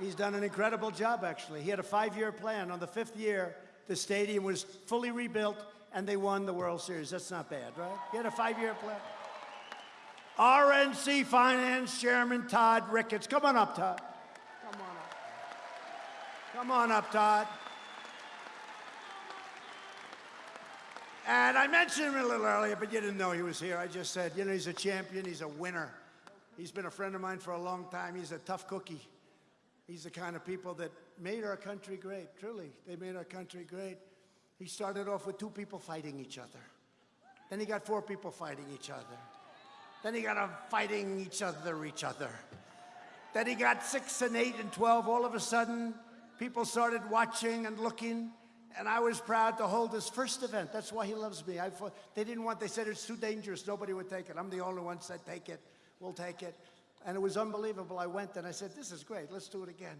He's done an incredible job, actually. He had a five-year plan. On the fifth year, the stadium was fully rebuilt, and they won the World Series. That's not bad, right? He had a five-year plan. RNC Finance Chairman Todd Ricketts. Come on up, Todd. Come on up. Come on up, Todd. And I mentioned him a little earlier, but you didn't know he was here. I just said, you know, he's a champion, he's a winner. He's been a friend of mine for a long time. He's a tough cookie. He's the kind of people that made our country great, truly. They made our country great. He started off with two people fighting each other. Then he got four people fighting each other. Then he got them fighting each other, each other. Then he got six and eight and 12. All of a sudden, people started watching and looking. And I was proud to hold his first event. That's why he loves me. I, they didn't want, they said it's too dangerous. Nobody would take it. I'm the only one said, take it. We'll take it. And it was unbelievable. I went and I said, this is great. Let's do it again.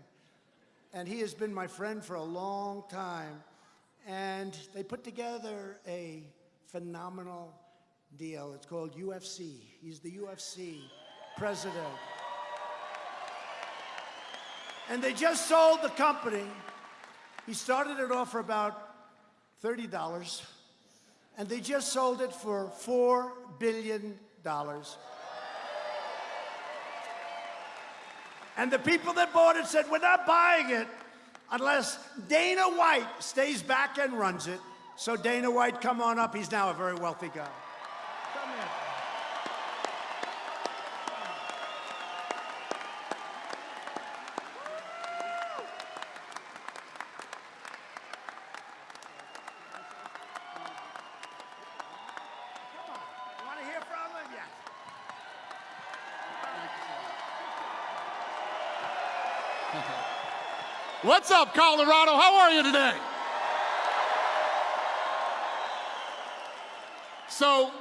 And he has been my friend for a long time. And they put together a phenomenal deal. It's called UFC. He's the UFC president. And they just sold the company. He started it off for about $30. And they just sold it for $4 billion. And the people that bought it said, we're not buying it unless Dana White stays back and runs it. So Dana White, come on up. He's now a very wealthy guy. What's up, Colorado? How are you today? So,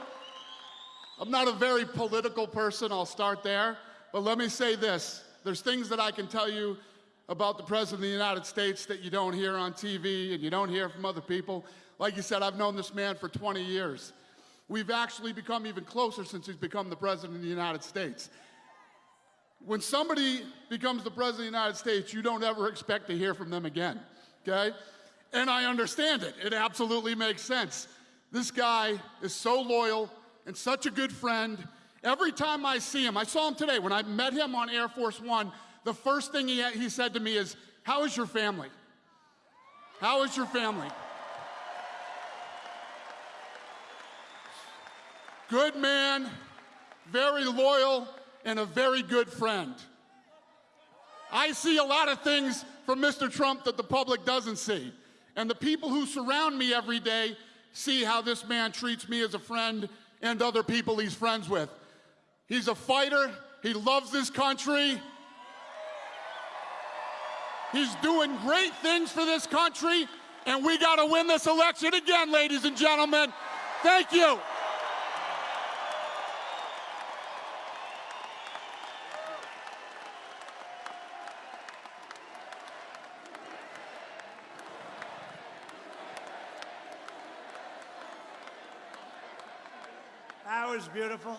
I'm not a very political person, I'll start there, but let me say this. There's things that I can tell you about the President of the United States that you don't hear on TV and you don't hear from other people. Like you said, I've known this man for 20 years. We've actually become even closer since he's become the President of the United States. When somebody becomes the President of the United States, you don't ever expect to hear from them again, okay? And I understand it. It absolutely makes sense. This guy is so loyal and such a good friend. Every time I see him, I saw him today when I met him on Air Force One, the first thing he, he said to me is, How is your family? How is your family? Good man, very loyal, and a very good friend. I see a lot of things from Mr. Trump that the public doesn't see. And the people who surround me every day see how this man treats me as a friend and other people he's friends with. He's a fighter. He loves this country. He's doing great things for this country. And we got to win this election again, ladies and gentlemen. Thank you. Was beautiful.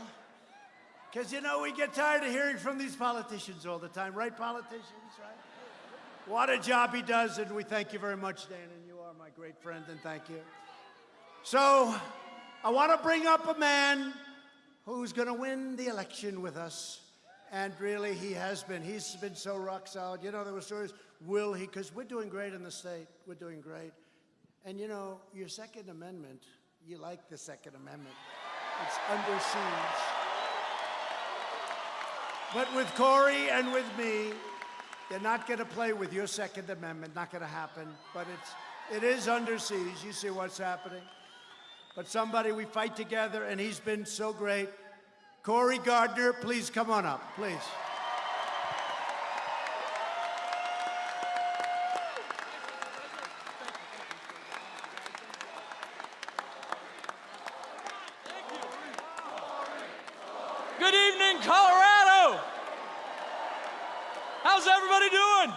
Because, you know, we get tired of hearing from these politicians all the time, right, politicians, right? What a job he does, and we thank you very much, Dan, and you are my great friend, and thank you. So, I want to bring up a man who's going to win the election with us. And really, he has been. He's been so rock solid. You know, there were stories, will he? Because we're doing great in the state. We're doing great. And you know, your Second Amendment, you like the Second Amendment. It's under siege. But with Cory and with me, they're not going to play with your Second Amendment. Not going to happen. But it's, it is under siege. You see what's happening. But somebody we fight together, and he's been so great. Cory Gardner, please come on up, please. Good evening, Colorado. How's everybody doing?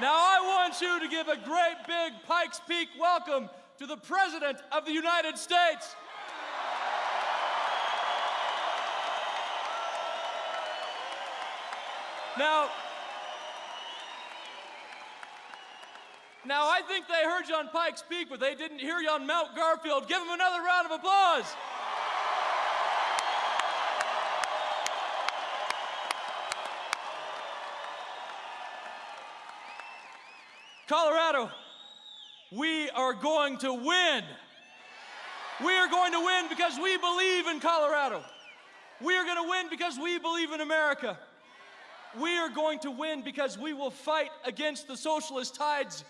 Now, I want you to give a great big Pikes Peak welcome to the President of the United States. Now, now I think they heard you on Pikes Peak, but they didn't hear you on Mount Garfield. Give them another round of applause. Colorado, we are going to win. We are going to win because we believe in Colorado. We are going to win because we believe in America. We are going to win because we will fight against the socialist tides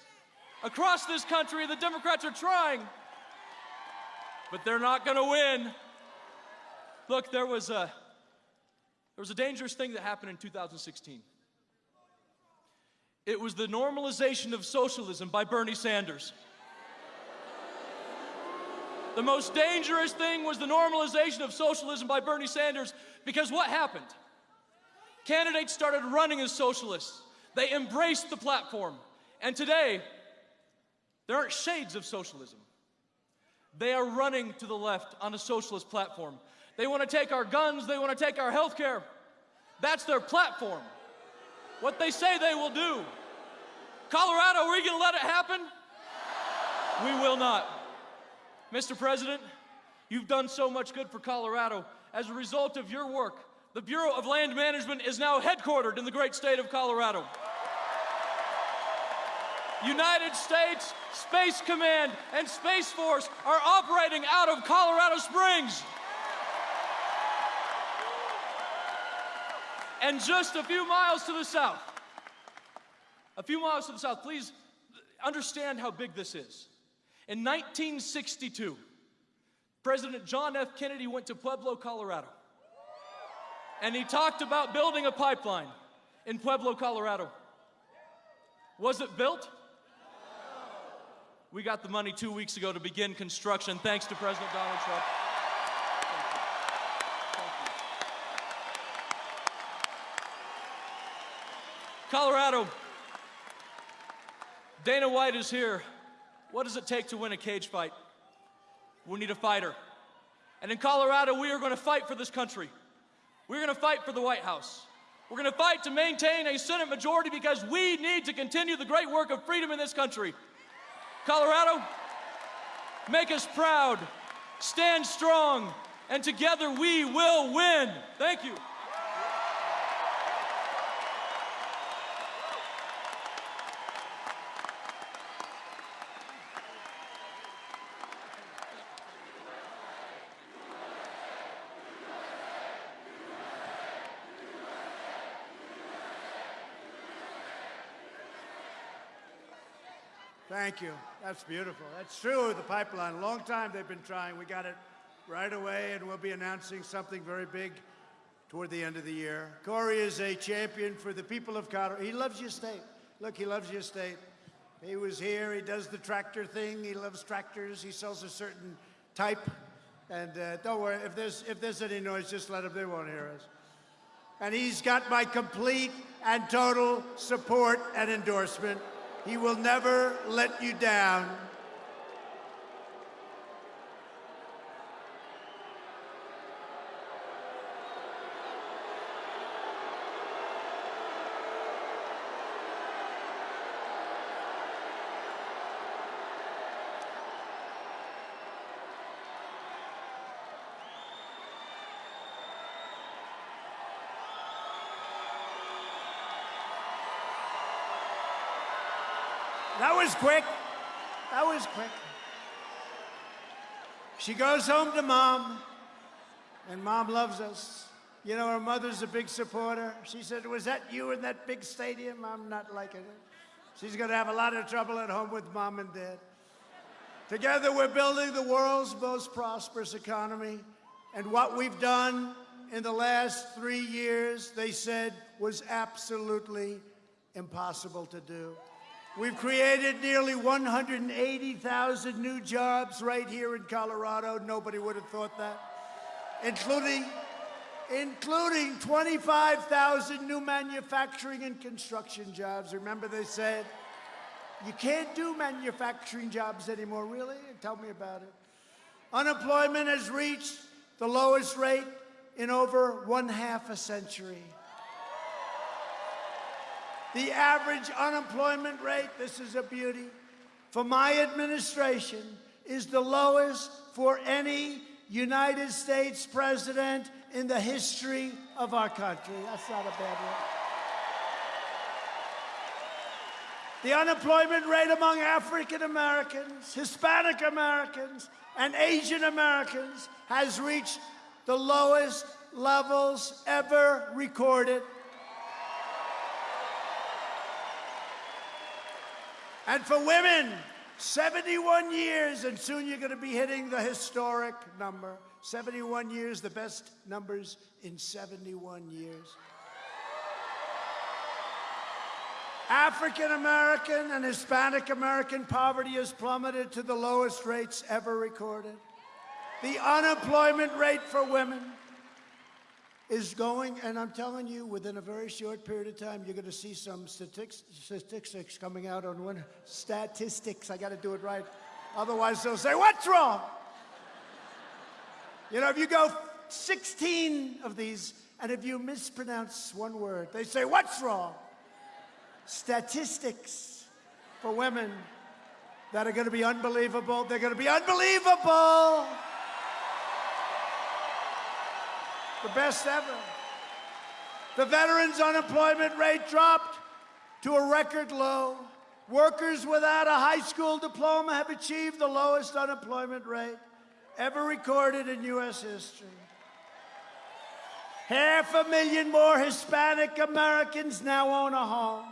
across this country. The Democrats are trying, but they're not going to win. Look, there was a there was a dangerous thing that happened in 2016. It was the normalization of socialism by Bernie Sanders. The most dangerous thing was the normalization of socialism by Bernie Sanders because what happened? Candidates started running as socialists. They embraced the platform. And today, there aren't shades of socialism. They are running to the left on a socialist platform. They want to take our guns, they want to take our health care. That's their platform. What they say they will do. Colorado, are we going to let it happen? We will not. Mr. President, you've done so much good for Colorado. As a result of your work, the Bureau of Land Management is now headquartered in the great state of Colorado. United States Space Command and Space Force are operating out of Colorado Springs. And just a few miles to the south, a few miles to the south, please understand how big this is. In 1962, President John F. Kennedy went to Pueblo, Colorado, and he talked about building a pipeline in Pueblo, Colorado. Was it built? We got the money two weeks ago to begin construction, thanks to President Donald Trump. Colorado, Dana White is here. What does it take to win a cage fight? We need a fighter. And in Colorado, we are going to fight for this country. We're going to fight for the White House. We're going to fight to maintain a Senate majority because we need to continue the great work of freedom in this country. Colorado, make us proud, stand strong, and together we will win. Thank you. Thank you. That's beautiful. That's true, the pipeline. A long time they've been trying. We got it right away, and we'll be announcing something very big toward the end of the year. Cory is a champion for the people of Colorado. He loves your state. Look, he loves your state. He was here. He does the tractor thing. He loves tractors. He sells a certain type. And uh, don't worry, if there's, if there's any noise, just let them. They won't hear us. And he's got my complete and total support and endorsement. He will never let you down. Was quick. That was quick. She goes home to mom, and mom loves us. You know, her mother's a big supporter. She said, Was that you in that big stadium? I'm not liking it. She's going to have a lot of trouble at home with mom and dad. Together, we're building the world's most prosperous economy. And what we've done in the last three years, they said, was absolutely impossible to do. We've created nearly 180,000 new jobs right here in Colorado. Nobody would have thought that. Including, including 25,000 new manufacturing and construction jobs. Remember they said, you can't do manufacturing jobs anymore, really? Tell me about it. Unemployment has reached the lowest rate in over one half a century. The average unemployment rate, this is a beauty, for my administration is the lowest for any United States president in the history of our country. That's not a bad one. The unemployment rate among African Americans, Hispanic Americans, and Asian Americans has reached the lowest levels ever recorded. And for women, 71 years, and soon you're going to be hitting the historic number. 71 years, the best numbers in 71 years. African American and Hispanic American poverty has plummeted to the lowest rates ever recorded. The unemployment rate for women is going, and I'm telling you, within a very short period of time, you're going to see some statistics, coming out on when statistics. I got to do it right, otherwise they'll say, "What's wrong?" You know, if you go 16 of these, and if you mispronounce one word, they say, "What's wrong?" Statistics for women that are going to be unbelievable. They're going to be unbelievable. The best ever. The veterans' unemployment rate dropped to a record low. Workers without a high school diploma have achieved the lowest unemployment rate ever recorded in U.S. history. Half a million more Hispanic Americans now own a home.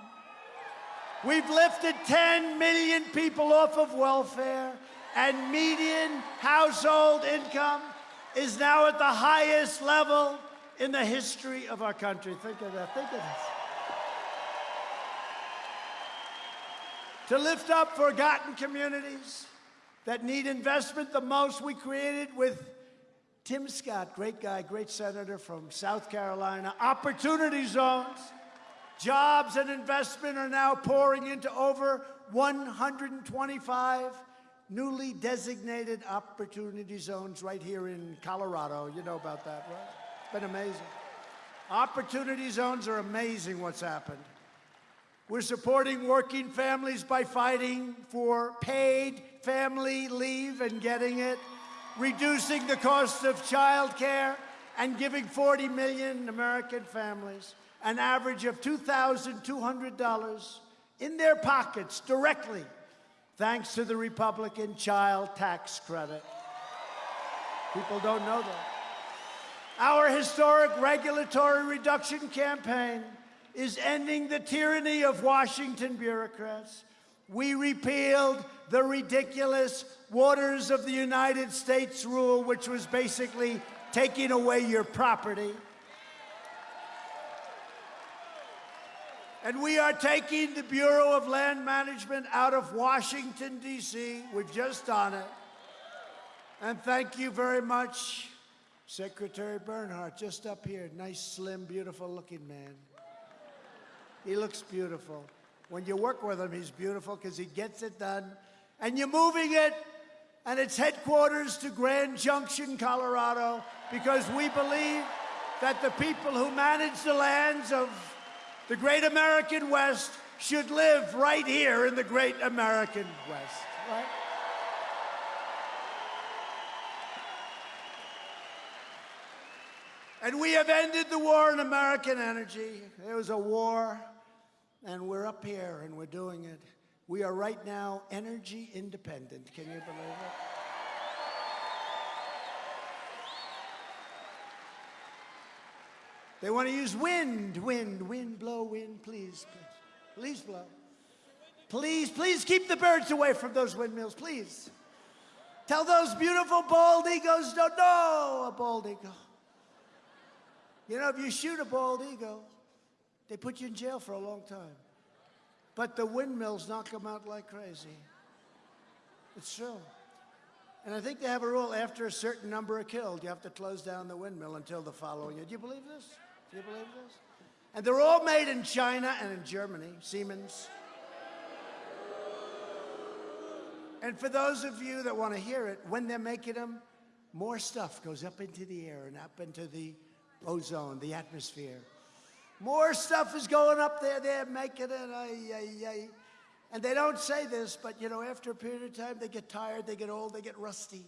We've lifted 10 million people off of welfare, and median household income is now at the highest level in the history of our country. Think of that. Think of this. To lift up forgotten communities that need investment the most, we created with Tim Scott, great guy, great senator from South Carolina, opportunity zones. Jobs and investment are now pouring into over 125 newly designated opportunity zones right here in Colorado. You know about that, right? It's been amazing. Opportunity zones are amazing what's happened. We're supporting working families by fighting for paid family leave and getting it, reducing the cost of childcare, and giving 40 million American families an average of $2,200 in their pockets directly thanks to the Republican child tax credit. People don't know that. Our historic regulatory reduction campaign is ending the tyranny of Washington bureaucrats. We repealed the ridiculous Waters of the United States rule, which was basically taking away your property. And we are taking the Bureau of Land Management out of Washington, D.C. We've just done it. And thank you very much, Secretary Bernhardt, just up here. Nice, slim, beautiful looking man. He looks beautiful. When you work with him, he's beautiful because he gets it done. And you're moving it, and its headquarters to Grand Junction, Colorado, because we believe that the people who manage the lands of the great American West should live right here in the great American West, right? And we have ended the war on American energy. There was a war, and we're up here and we're doing it. We are right now energy independent. Can you believe it? They want to use wind, wind, wind, blow, wind, please, please. Please blow. Please, please keep the birds away from those windmills, please. Tell those beautiful bald eagles, no, no, a bald eagle. You know, if you shoot a bald eagle, they put you in jail for a long time. But the windmills knock them out like crazy. It's true. And I think they have a rule after a certain number are killed, you have to close down the windmill until the following year. Do you believe this? Do you believe this? And they're all made in China and in Germany, Siemens. And for those of you that want to hear it, when they're making them, more stuff goes up into the air and up into the ozone, the atmosphere. More stuff is going up there. They're making it. And they don't say this, but you know, after a period of time, they get tired, they get old, they get rusty.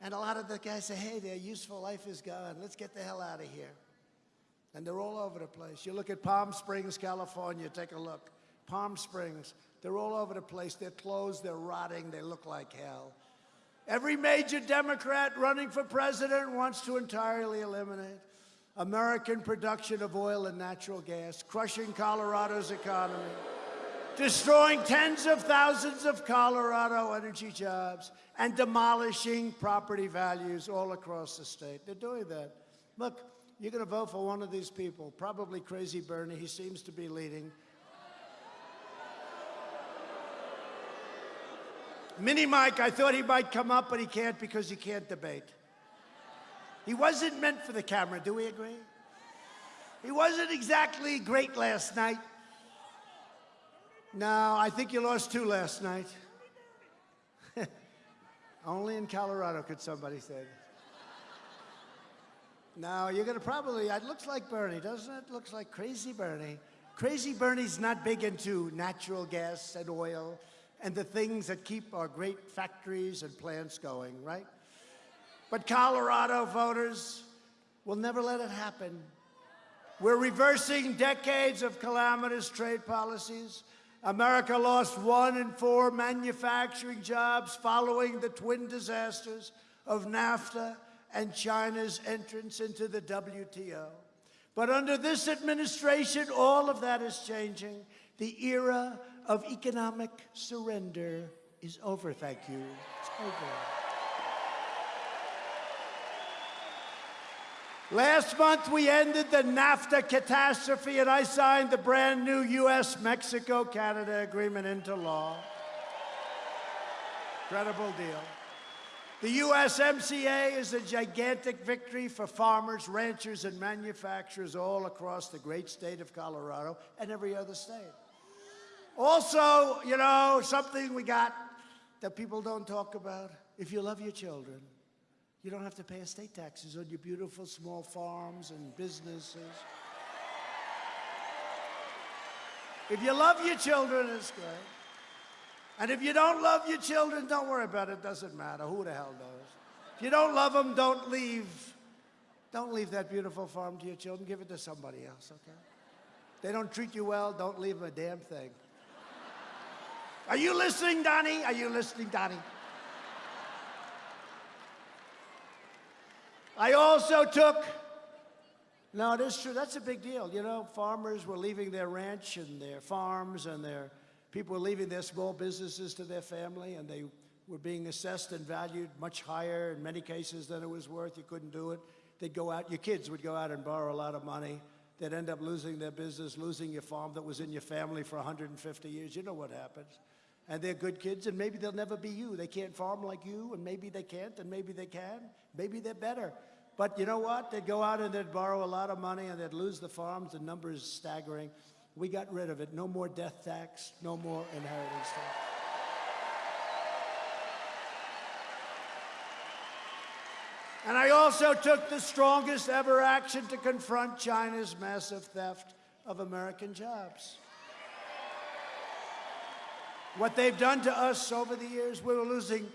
And a lot of the guys say, hey, their useful life is gone. Let's get the hell out of here. And they're all over the place. You look at Palm Springs, California, take a look. Palm Springs, they're all over the place. They're closed, they're rotting, they look like hell. Every major Democrat running for president wants to entirely eliminate American production of oil and natural gas, crushing Colorado's economy, destroying tens of thousands of Colorado energy jobs, and demolishing property values all across the state. They're doing that. Look, you're going to vote for one of these people, probably Crazy Bernie. He seems to be leading. Mini Mike, I thought he might come up, but he can't because he can't debate. He wasn't meant for the camera, do we agree? He wasn't exactly great last night. No, I think you lost two last night. Only in Colorado could somebody say that. No, you're going to probably, it looks like Bernie, doesn't it? Looks like crazy Bernie. Crazy Bernie's not big into natural gas and oil and the things that keep our great factories and plants going, right? But Colorado voters will never let it happen. We're reversing decades of calamitous trade policies. America lost one in four manufacturing jobs following the twin disasters of NAFTA and China's entrance into the WTO. But under this administration, all of that is changing. The era of economic surrender is over, thank you. It's over. Last month, we ended the NAFTA catastrophe, and I signed the brand new U.S. Mexico Canada agreement into law. Incredible deal. The USMCA is a gigantic victory for farmers, ranchers, and manufacturers all across the great state of Colorado and every other state. Also, you know, something we got that people don't talk about. If you love your children, you don't have to pay estate taxes on your beautiful small farms and businesses. If you love your children, it's great. And if you don't love your children, don't worry about it. It doesn't matter. Who the hell knows? If you don't love them, don't leave. Don't leave that beautiful farm to your children. Give it to somebody else, okay? They don't treat you well, don't leave them a damn thing. Are you listening, Donnie? Are you listening, Donnie? I also took, no, it is true, that's a big deal. You know, farmers were leaving their ranch and their farms and their people were leaving their small businesses to their family and they were being assessed and valued much higher in many cases than it was worth. You couldn't do it. They'd go out, your kids would go out and borrow a lot of money. They'd end up losing their business, losing your farm that was in your family for 150 years. You know what happens. And they're good kids, and maybe they'll never be you. They can't farm like you, and maybe they can't, and maybe they can. Maybe they're better. But you know what? They'd go out and they'd borrow a lot of money, and they'd lose the farms. The number is staggering. We got rid of it. No more death tax, no more inheritance tax. And I also took the strongest ever action to confront China's massive theft of American jobs. What they've done to us over the years, we were losing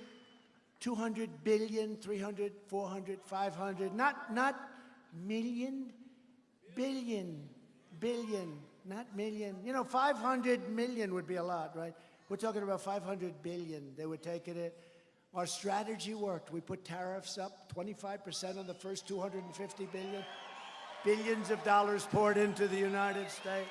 200 billion, 300, 400, 500, not, not million, billion, billion, not million. You know, 500 million would be a lot, right? We're talking about 500 billion. They were taking it. Our strategy worked. We put tariffs up 25% on the first 250 billion. Billions of dollars poured into the United States.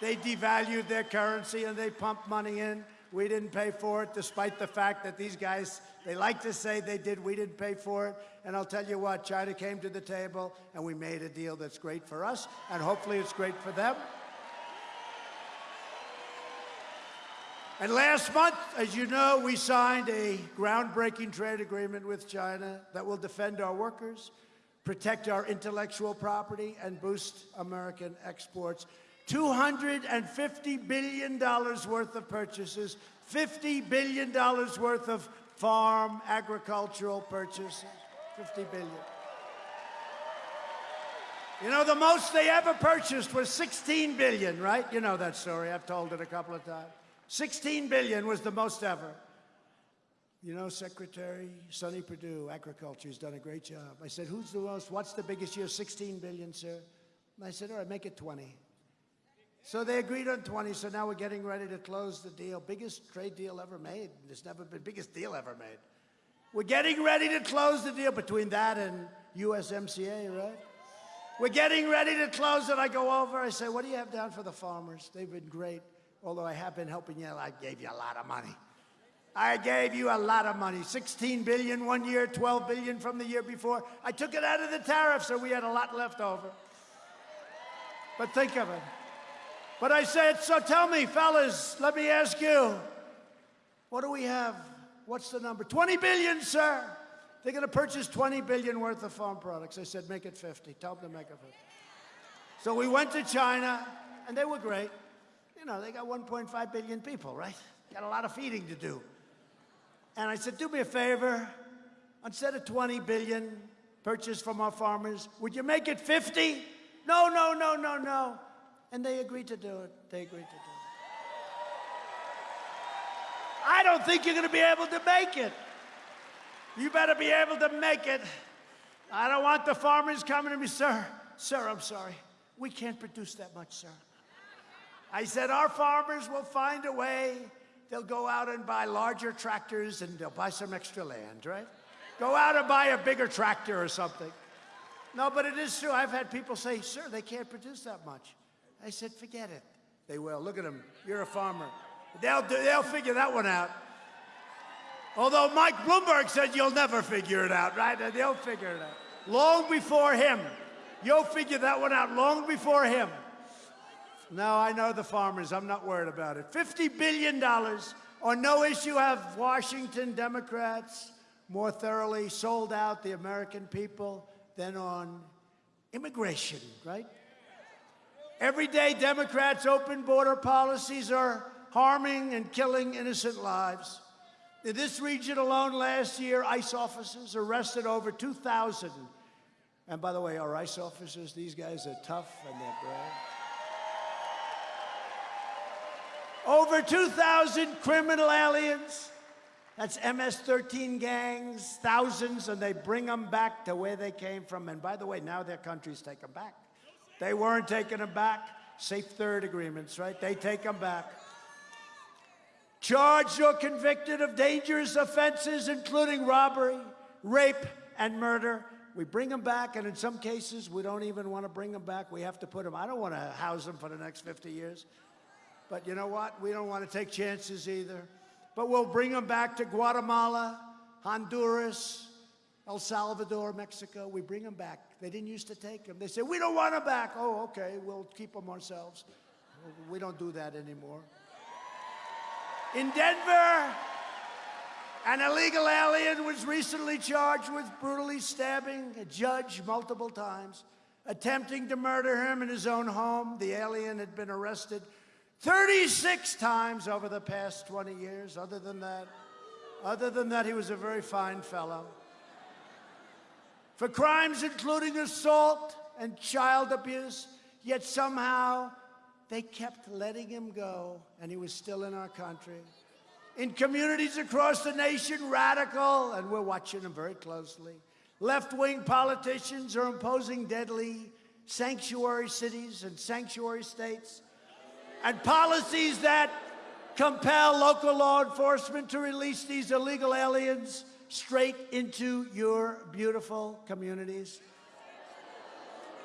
They devalued their currency and they pumped money in. We didn't pay for it, despite the fact that these guys, they like to say they did. We didn't pay for it. And I'll tell you what, China came to the table and we made a deal that's great for us, and hopefully it's great for them. And last month, as you know, we signed a groundbreaking trade agreement with China that will defend our workers, protect our intellectual property, and boost American exports. $250 billion worth of purchases, $50 billion worth of farm agricultural purchases, 50 billion. You know, the most they ever purchased was 16 billion, right? You know that story. I've told it a couple of times. 16 billion was the most ever. You know, Secretary Sonny Perdue, Agriculture, has done a great job. I said, who's the most, what's the biggest year? 16 billion, sir. And I said, all right, make it 20. So they agreed on 20, so now we're getting ready to close the deal. Biggest trade deal ever made. There's never been biggest deal ever made. We're getting ready to close the deal between that and USMCA, right? We're getting ready to close it. I go over, I say, what do you have down for the farmers? They've been great. Although I have been helping you, I gave you a lot of money. I gave you a lot of money. 16 billion one year, 12 billion from the year before. I took it out of the tariff, so we had a lot left over. But think of it. But I said, so tell me, fellas, let me ask you, what do we have? What's the number? 20 billion, sir. They're going to purchase 20 billion worth of farm products. I said, make it 50. Tell them to make it 50. So we went to China, and they were great. You know, they got 1.5 billion people, right? Got a lot of feeding to do. And I said, do me a favor. Instead of 20 billion purchased from our farmers, would you make it 50? No, no, no, no, no. And they agreed to do it. They agreed to do it. I don't think you're going to be able to make it. You better be able to make it. I don't want the farmers coming to me, sir. Sir, I'm sorry. We can't produce that much, sir. I said, our farmers will find a way. They'll go out and buy larger tractors and they'll buy some extra land, right? Go out and buy a bigger tractor or something. No, but it is true. I've had people say, sir, they can't produce that much. I said, forget it. They will. Look at them. You're a farmer. They'll, do, they'll figure that one out. Although Mike Bloomberg said you'll never figure it out, right? They'll figure it out. Long before him. You'll figure that one out long before him. No, I know the farmers. I'm not worried about it. $50 billion on no issue have Washington Democrats more thoroughly sold out the American people than on immigration, right? Every day, Democrats' open border policies are harming and killing innocent lives. In this region alone last year, ICE officers arrested over 2,000. And by the way, our ICE officers, these guys are tough and they're brave. Over 2,000 criminal aliens. That's MS-13 gangs, thousands, and they bring them back to where they came from. And by the way, now their countries take them back. They weren't taking them back. Safe third agreements, right? They take them back. Charged or convicted of dangerous offenses, including robbery, rape, and murder. We bring them back, and in some cases, we don't even want to bring them back. We have to put them, I don't want to house them for the next 50 years. But you know what? We don't want to take chances either. But we'll bring them back to Guatemala, Honduras, El Salvador, Mexico. We bring them back. They didn't used to take them. They said, we don't want them back. Oh, okay, we'll keep them ourselves. We don't do that anymore. In Denver, an illegal alien was recently charged with brutally stabbing a judge multiple times, attempting to murder him in his own home. The alien had been arrested 36 times over the past 20 years. Other than that, other than that, he was a very fine fellow. For crimes including assault and child abuse, yet somehow they kept letting him go, and he was still in our country. In communities across the nation, radical, and we're watching them very closely, left-wing politicians are imposing deadly sanctuary cities and sanctuary states and policies that compel local law enforcement to release these illegal aliens straight into your beautiful communities.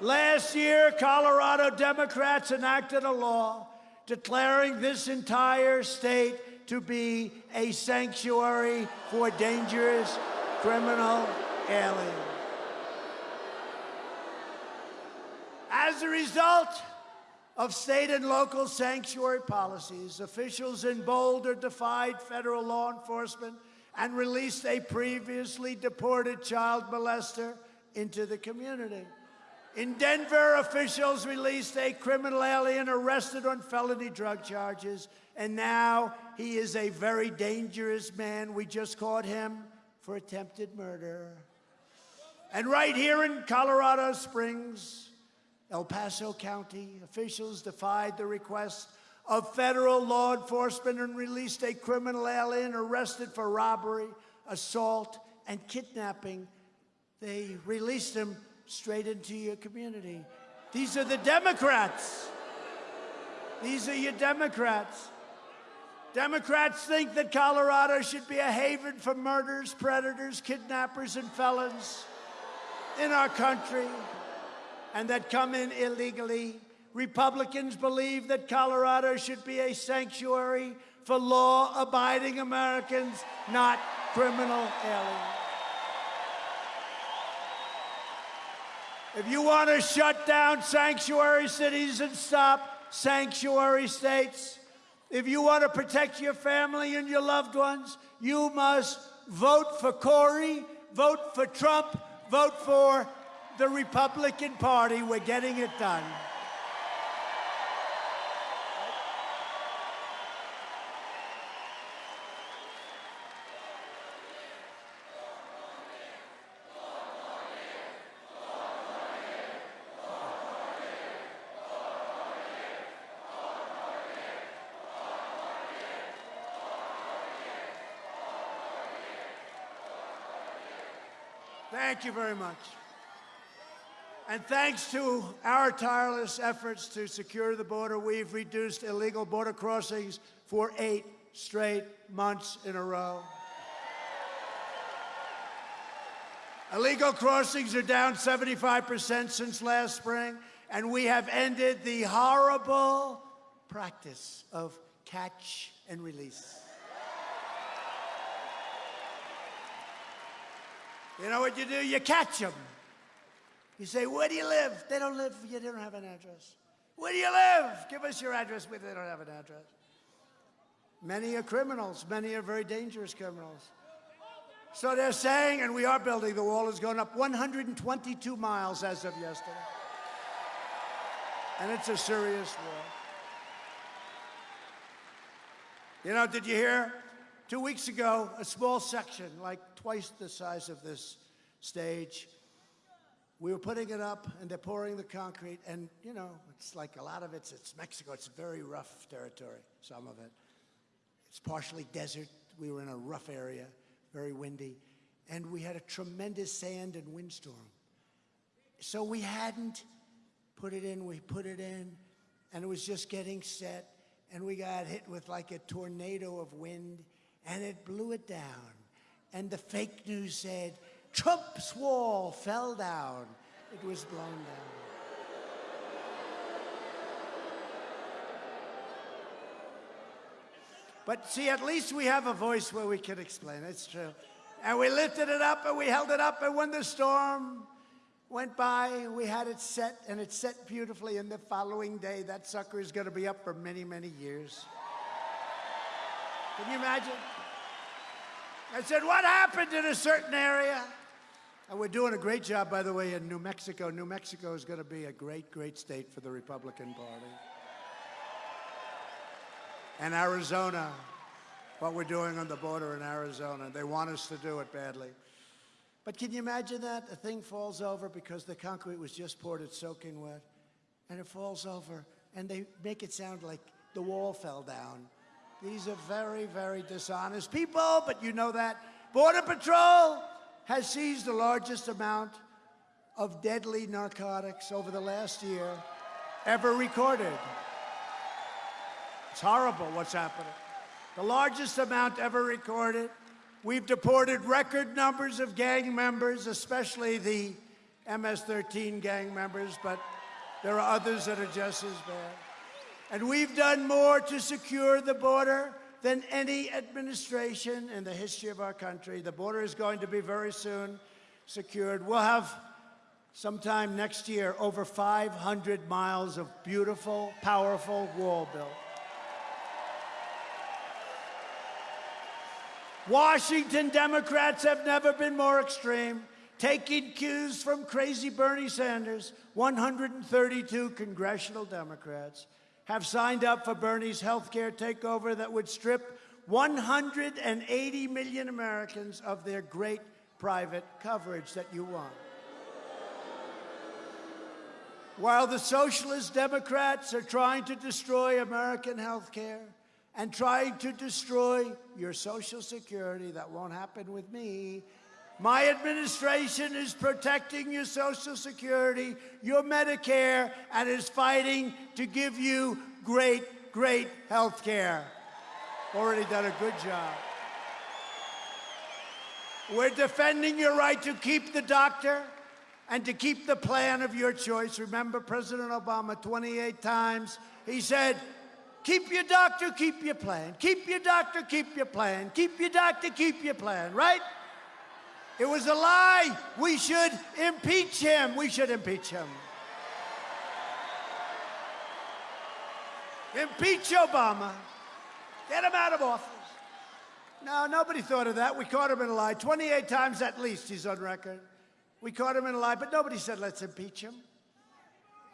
Last year, Colorado Democrats enacted a law declaring this entire state to be a sanctuary for dangerous criminal aliens. As a result of state and local sanctuary policies, officials in Boulder defied federal law enforcement and released a previously deported child molester into the community. In Denver, officials released a criminal alien arrested on felony drug charges, and now he is a very dangerous man. We just caught him for attempted murder. And right here in Colorado Springs, El Paso County, officials defied the request of federal law enforcement and released a criminal alien arrested for robbery, assault, and kidnapping. They released him straight into your community. These are the Democrats. These are your Democrats. Democrats think that Colorado should be a haven for murderers, predators, kidnappers, and felons in our country and that come in illegally. Republicans believe that Colorado should be a sanctuary for law abiding Americans, not criminal aliens. If you want to shut down sanctuary cities and stop sanctuary states, if you want to protect your family and your loved ones, you must vote for Cory, vote for Trump, vote for the Republican Party. We're getting it done. Thank you very much. And thanks to our tireless efforts to secure the border, we've reduced illegal border crossings for eight straight months in a row. Illegal crossings are down 75% since last spring, and we have ended the horrible practice of catch and release. You know what you do? You catch them. You say, where do you live? They don't live, you don't have an address. Where do you live? Give us your address. They don't have an address. Many are criminals. Many are very dangerous criminals. So they're saying, and we are building, the wall has gone up 122 miles as of yesterday. And it's a serious wall. You know, did you hear? Two weeks ago, a small section, like twice the size of this stage, we were putting it up and they're pouring the concrete and you know it's like a lot of it's it's mexico. It's very rough territory some of it. It's partially desert. We were in a rough area very windy. And we had a tremendous sand and windstorm. So we hadn't put it in we put it in and it was just getting set. And we got hit with like a tornado of wind and it blew it down. And the fake news said Trump's wall fell down. It was blown down. But see, at least we have a voice where we can explain. It's true. And we lifted it up and we held it up, and when the storm went by, we had it set, and it set beautifully. And the following day, that sucker is going to be up for many, many years. Can you imagine? I said, What happened in a certain area? And we're doing a great job, by the way, in New Mexico. New Mexico is going to be a great, great state for the Republican Party. And Arizona, what we're doing on the border in Arizona. They want us to do it badly. But can you imagine that? A thing falls over because the concrete was just poured, it's soaking wet, and it falls over, and they make it sound like the wall fell down. These are very, very dishonest people, but you know that. Border Patrol has seized the largest amount of deadly narcotics over the last year ever recorded. It's horrible what's happening. the largest amount ever recorded. We've deported record numbers of gang members, especially the MS 13 gang members, but there are others that are just as bad. And we've done more to secure the border than any administration in the history of our country. The border is going to be very soon secured. We'll have sometime next year over 500 miles of beautiful, powerful wall built. Washington Democrats have never been more extreme, taking cues from crazy Bernie Sanders. 132 congressional Democrats have signed up for Bernie's health care takeover that would strip 180 million Americans of their great private coverage that you want. While the socialist Democrats are trying to destroy American health care and trying to destroy your Social Security, that won't happen with me. My administration is protecting your Social Security, your Medicare, and is fighting to give you great, great health care. Already done a good job. We're defending your right to keep the doctor and to keep the plan of your choice. Remember President Obama 28 times, he said, keep your doctor, keep your plan. Keep your doctor, keep your plan. Keep your doctor, keep your plan, right? It was a lie. We should impeach him. We should impeach him. Impeach Obama. Get him out of office. No, nobody thought of that. We caught him in a lie. 28 times at least he's on record. We caught him in a lie, but nobody said let's impeach him.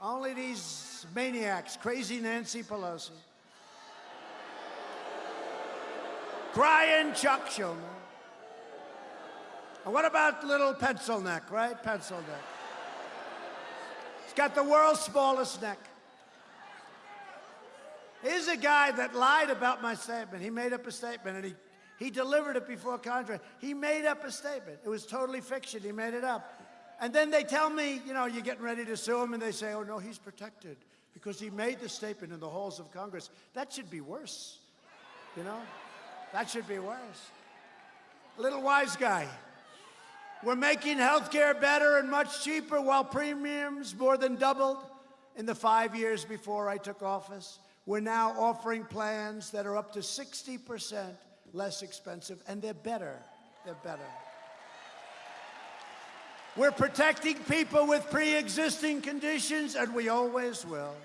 Only these maniacs, crazy Nancy Pelosi. Crying Chuck Schumer. And what about little pencil neck, right? Pencil neck. He's got the world's smallest neck. Here's a guy that lied about my statement. He made up a statement and he, he delivered it before Congress. He made up a statement. It was totally fiction. He made it up. And then they tell me, you know, you're getting ready to sue him, and they say, oh, no, he's protected because he made the statement in the halls of Congress. That should be worse, you know? That should be worse. Little wise guy. We're making health care better and much cheaper while premiums more than doubled in the five years before I took office. We're now offering plans that are up to 60% less expensive, and they're better. They're better. We're protecting people with pre-existing conditions, and we always will.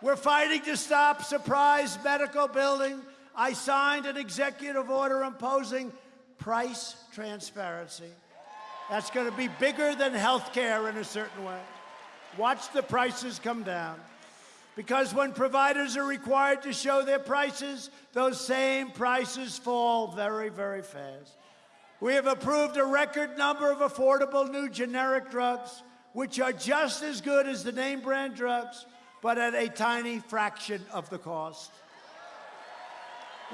We're fighting to stop surprise medical billing. I signed an executive order imposing price transparency. That's going to be bigger than health care in a certain way. Watch the prices come down. Because when providers are required to show their prices, those same prices fall very, very fast. We have approved a record number of affordable new generic drugs, which are just as good as the name brand drugs, but at a tiny fraction of the cost.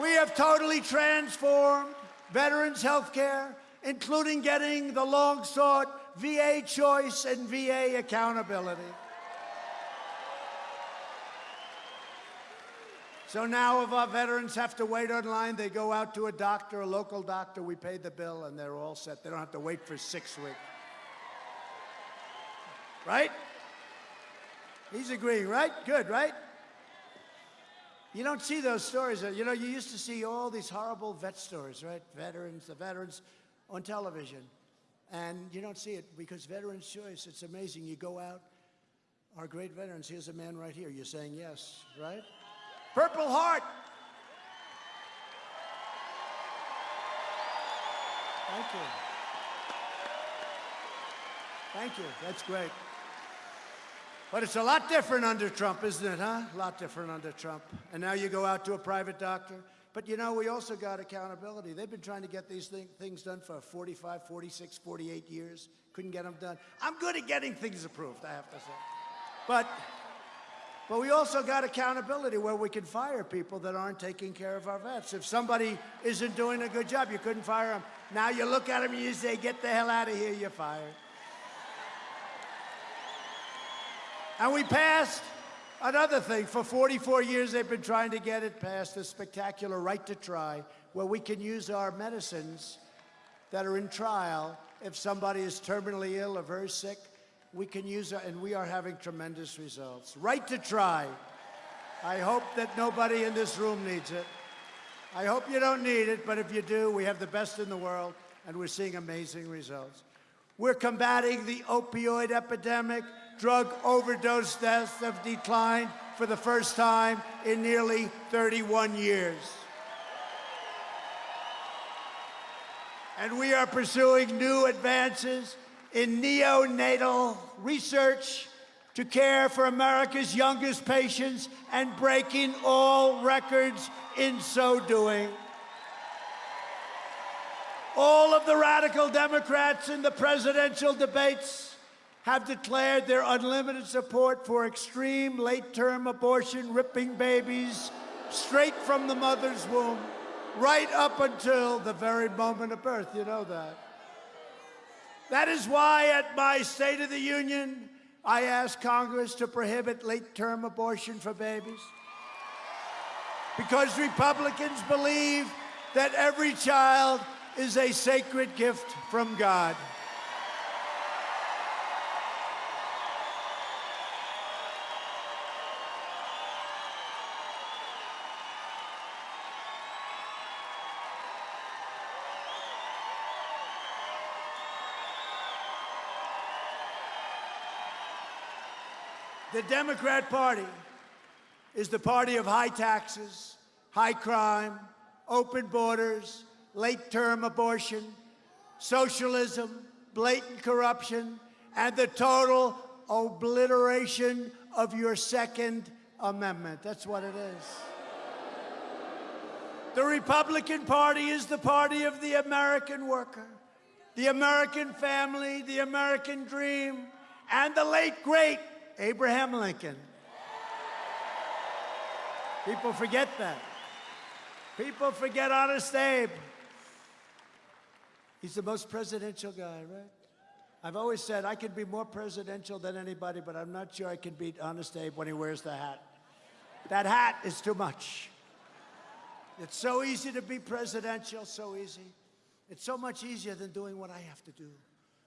We have totally transformed veterans' health care, including getting the long sought VA choice and VA accountability. So now if our veterans have to wait online, they go out to a doctor, a local doctor, we pay the bill, and they're all set. They don't have to wait for six weeks. Right? He's agreeing, right? Good, right? You don't see those stories. You know, you used to see all these horrible vet stories, right? Veterans, the veterans on television. And you don't see it because Veterans Choice, it's amazing. You go out, our great veterans, here's a man right here. You're saying yes, right? Purple Heart. Thank you. Thank you. That's great. But it's a lot different under Trump, isn't it, huh? A lot different under Trump. And now you go out to a private doctor. But you know, we also got accountability. They've been trying to get these thing, things done for 45, 46, 48 years. Couldn't get them done. I'm good at getting things approved, I have to say. But but we also got accountability where we can fire people that aren't taking care of our vets. If somebody isn't doing a good job, you couldn't fire them. Now you look at them and you say, get the hell out of here, you're fired. And we passed Another thing, for 44 years they've been trying to get it passed, the spectacular right to try, where we can use our medicines that are in trial. If somebody is terminally ill or very sick, we can use it, and we are having tremendous results. Right to try. I hope that nobody in this room needs it. I hope you don't need it, but if you do, we have the best in the world, and we're seeing amazing results. We're combating the opioid epidemic. Drug overdose deaths have declined for the first time in nearly 31 years. And we are pursuing new advances in neonatal research to care for America's youngest patients and breaking all records in so doing. All of the radical Democrats in the presidential debates have declared their unlimited support for extreme late term abortion, ripping babies straight from the mother's womb, right up until the very moment of birth. You know that. That is why at my State of the Union, I asked Congress to prohibit late term abortion for babies. Because Republicans believe that every child is a sacred gift from God. The Democrat Party is the party of high taxes, high crime, open borders, late term abortion, socialism, blatant corruption, and the total obliteration of your Second Amendment. That's what it is. The Republican Party is the party of the American worker, the American family, the American dream, and the late, great Abraham Lincoln. People forget that. People forget Honest Abe. He's the most presidential guy, right? I've always said I could be more presidential than anybody, but I'm not sure I can beat Honest Abe when he wears the hat. That hat is too much. It's so easy to be presidential, so easy. It's so much easier than doing what I have to do.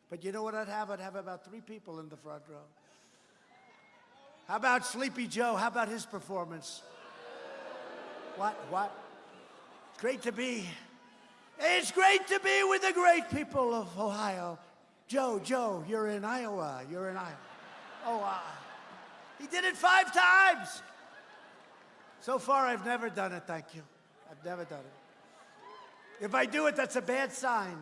But you know what I'd have? I'd have about three people in the front row. How about Sleepy Joe? How about his performance? What? What? It's great to be. It's great to be with the great people of Ohio. Joe, Joe, you're in Iowa. You're in Iowa. Oh, uh, he did it five times. So far, I've never done it, thank you. I've never done it. If I do it, that's a bad sign.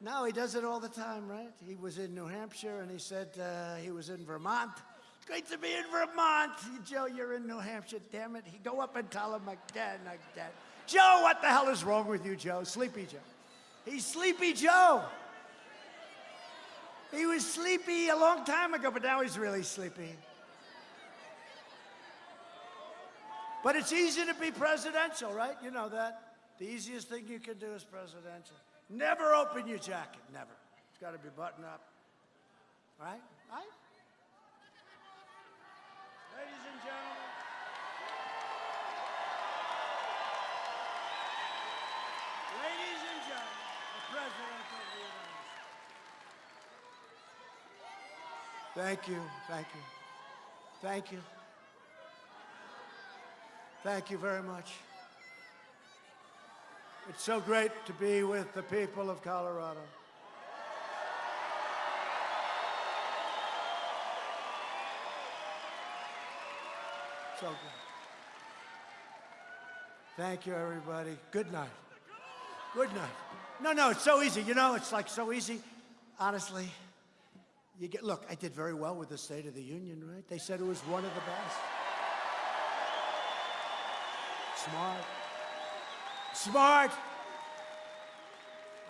No, he does it all the time, right? He was in New Hampshire and he said uh, he was in Vermont. Great to be in Vermont. Joe, you're in New Hampshire, damn it. He go up and tell him again, again. Joe, what the hell is wrong with you, Joe? Sleepy Joe. He's Sleepy Joe. He was sleepy a long time ago, but now he's really sleepy. But it's easy to be presidential, right? You know that. The easiest thing you can do is presidential. Never open your jacket, never. It's got to be buttoned up. Right? Right? Ladies and gentlemen. Ladies and gentlemen, the President of the United States. Thank you, thank you, thank you. Thank you very much. It's so great to be with the people of Colorado. So good. Thank you, everybody. Good night. Good night. No, no, it's so easy. You know, it's like so easy. Honestly, you get, look, I did very well with the State of the Union, right? They said it was one of the best. Smart. Smart.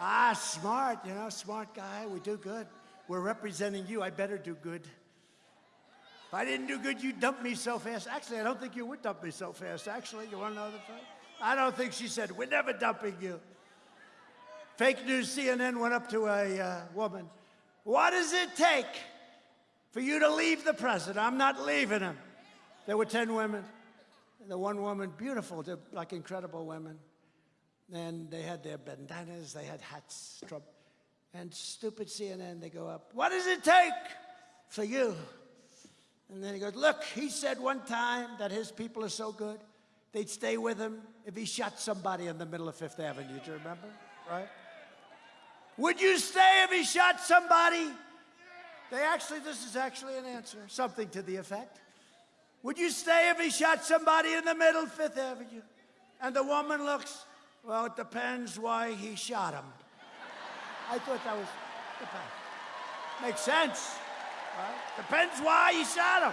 Ah, smart, you know, smart guy. We do good. We're representing you. I better do good. If I didn't do good, you'd dump me so fast. Actually, I don't think you would dump me so fast. Actually, you want to know the truth? I don't think she said, We're never dumping you. Fake news CNN went up to a uh, woman. What does it take for you to leave the president? I'm not leaving him. There were 10 women. The one woman, beautiful, like incredible women. And they had their bandanas, they had hats. Trump. And stupid CNN, they go up, What does it take for you? And then he goes, Look, he said one time that his people are so good, they'd stay with him if he shot somebody in the middle of Fifth Avenue. Do you remember? Right? Would you stay if he shot somebody? They actually, this is actually an answer, something to the effect. Would you stay if he shot somebody in the middle of Fifth Avenue? And the woman looks, well, it depends why he shot him. I thought that was, depends. Makes sense. Right? Depends why he shot him.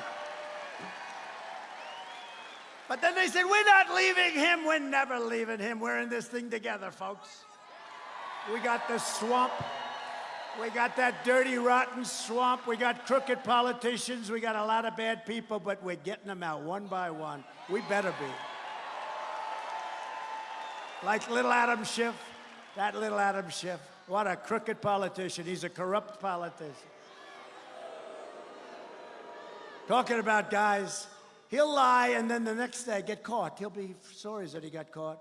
But then they said, we're not leaving him. We're never leaving him. We're in this thing together, folks. We got the swamp. We got that dirty, rotten swamp. We got crooked politicians. We got a lot of bad people, but we're getting them out one by one. We better be. Like little Adam Schiff, that little Adam Schiff. What a crooked politician. He's a corrupt politician. Talking about guys, he'll lie and then the next day get caught. He'll be sorry that he got caught.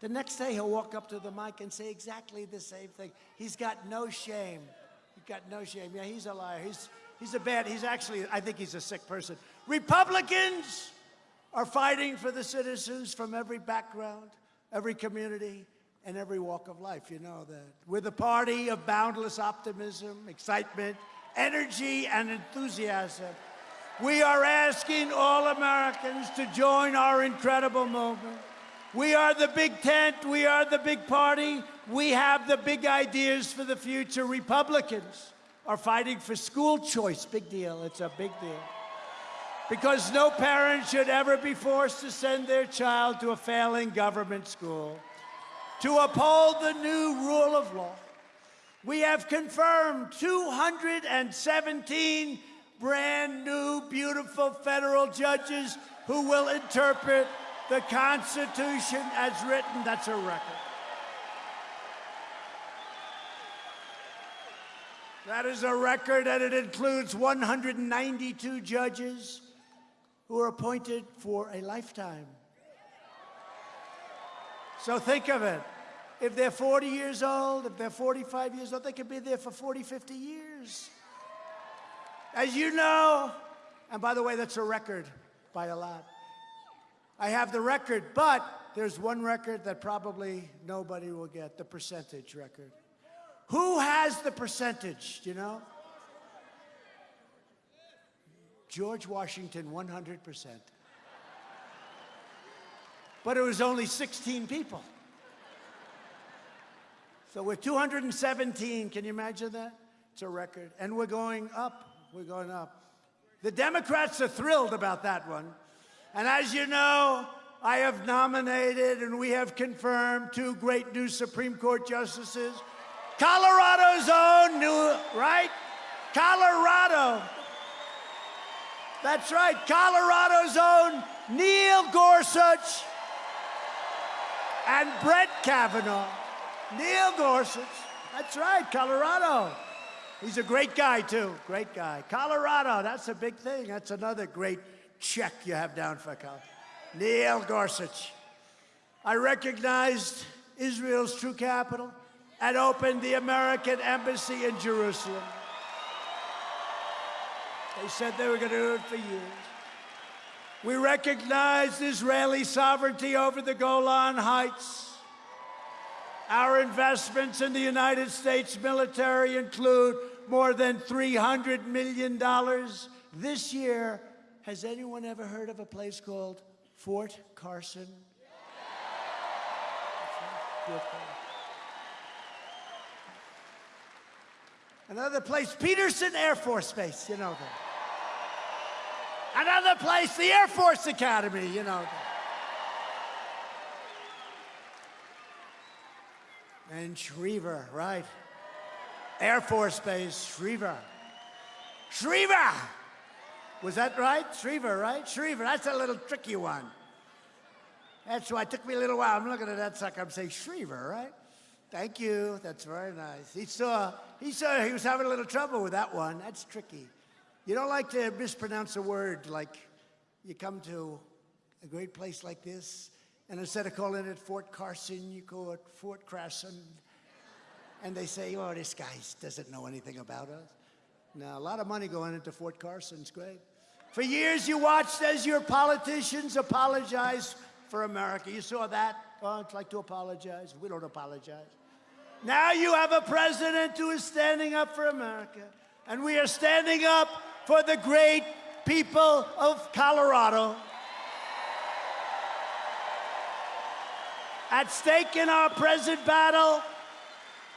The next day he'll walk up to the mic and say exactly the same thing. He's got no shame. He's got no shame. Yeah, he's a liar. He's, he's a bad, he's actually, I think he's a sick person. Republicans are fighting for the citizens from every background, every community, and every walk of life. You know that. We're the party of boundless optimism, excitement, energy, and enthusiasm. We are asking all Americans to join our incredible movement. We are the big tent. We are the big party. We have the big ideas for the future. Republicans are fighting for school choice. Big deal. It's a big deal. Because no parent should ever be forced to send their child to a failing government school. To uphold the new rule of law, we have confirmed 217 brand new, beautiful federal judges who will interpret the Constitution as written. That's a record. That is a record, and it includes 192 judges who are appointed for a lifetime. So think of it. If they're 40 years old, if they're 45 years old, they could be there for 40, 50 years. As you know, and by the way, that's a record by a lot. I have the record, but there's one record that probably nobody will get, the percentage record. Who has the percentage, do you know? George Washington, 100%. But it was only 16 people. So we're 217, can you imagine that? It's a record. And we're going up, we're going up. The Democrats are thrilled about that one. And as you know, I have nominated and we have confirmed two great new Supreme Court justices. Colorado's own new, right? Colorado. That's right, Colorado's own Neil Gorsuch and Brett Kavanaugh. Neil Gorsuch. That's right, Colorado. He's a great guy, too. Great guy. Colorado, that's a big thing. That's another great check you have down for Colorado. Neil Gorsuch. I recognized Israel's true capital and opened the American embassy in Jerusalem. They said they were going to do it for years. We recognized Israeli sovereignty over the Golan Heights. Our investments in the United States military include more than $300 million this year. Has anyone ever heard of a place called Fort Carson? Another place, Peterson Air Force Base, you know that. Another place, the Air Force Academy, you know that. And Schriever, right? Air Force Base, Schriever. Schriever! Was that right? Schriever, right? Schriever, that's a little tricky one. That's why it took me a little while. I'm looking at that sucker, I'm saying Schriever, right? Thank you, that's very nice. He saw, he saw he was having a little trouble with that one. That's tricky. You don't like to mispronounce a word like you come to a great place like this, and instead of calling it Fort Carson, you call it Fort Crasson. And they say, oh, this guy doesn't know anything about us. Now, a lot of money going into Fort Carson's great. For years, you watched as your politicians apologized for America. You saw that? Oh, it's like to apologize. We don't apologize. Now you have a president who is standing up for America. And we are standing up for the great people of Colorado. At stake in our present battle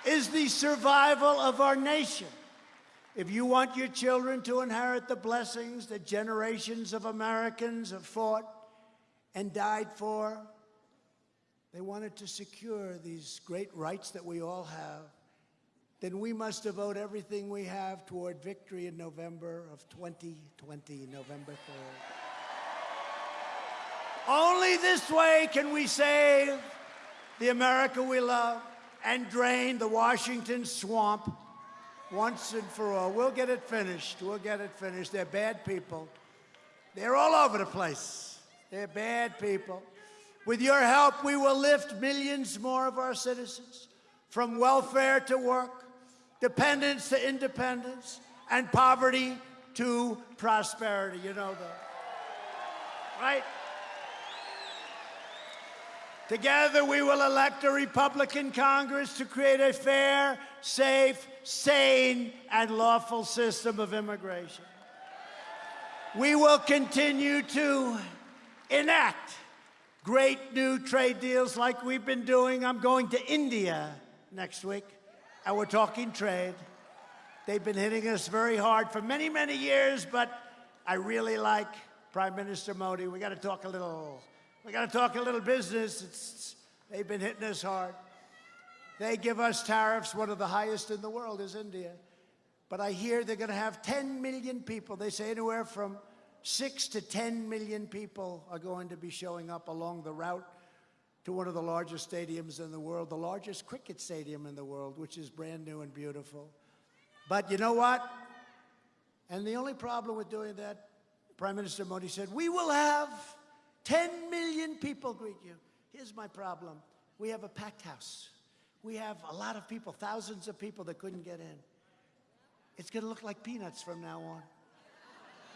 is the survival of our nation. If you want your children to inherit the blessings that generations of Americans have fought and died for, they wanted to secure these great rights that we all have, then we must devote everything we have toward victory in November of 2020, November 3rd. Only this way can we save the America we love and drain the Washington swamp once and for all. We'll get it finished. We'll get it finished. They're bad people. They're all over the place. They're bad people. With your help, we will lift millions more of our citizens from welfare to work, dependence to independence, and poverty to prosperity. You know that. Right? Together, we will elect a Republican Congress to create a fair, safe, sane, and lawful system of immigration. We will continue to enact great new trade deals like we've been doing. I'm going to India next week, and we're talking trade. They've been hitting us very hard for many, many years, but I really like Prime Minister Modi. We got to talk a little we got to talk a little business. It's, they've been hitting us hard. They give us tariffs, one of the highest in the world is India. But I hear they're going to have 10 million people. They say anywhere from 6 to 10 million people are going to be showing up along the route to one of the largest stadiums in the world, the largest cricket stadium in the world, which is brand new and beautiful. But you know what? And the only problem with doing that, Prime Minister Modi said, we will have 10 million people greet you. Here's my problem. We have a packed house. We have a lot of people, thousands of people that couldn't get in. It's going to look like peanuts from now on.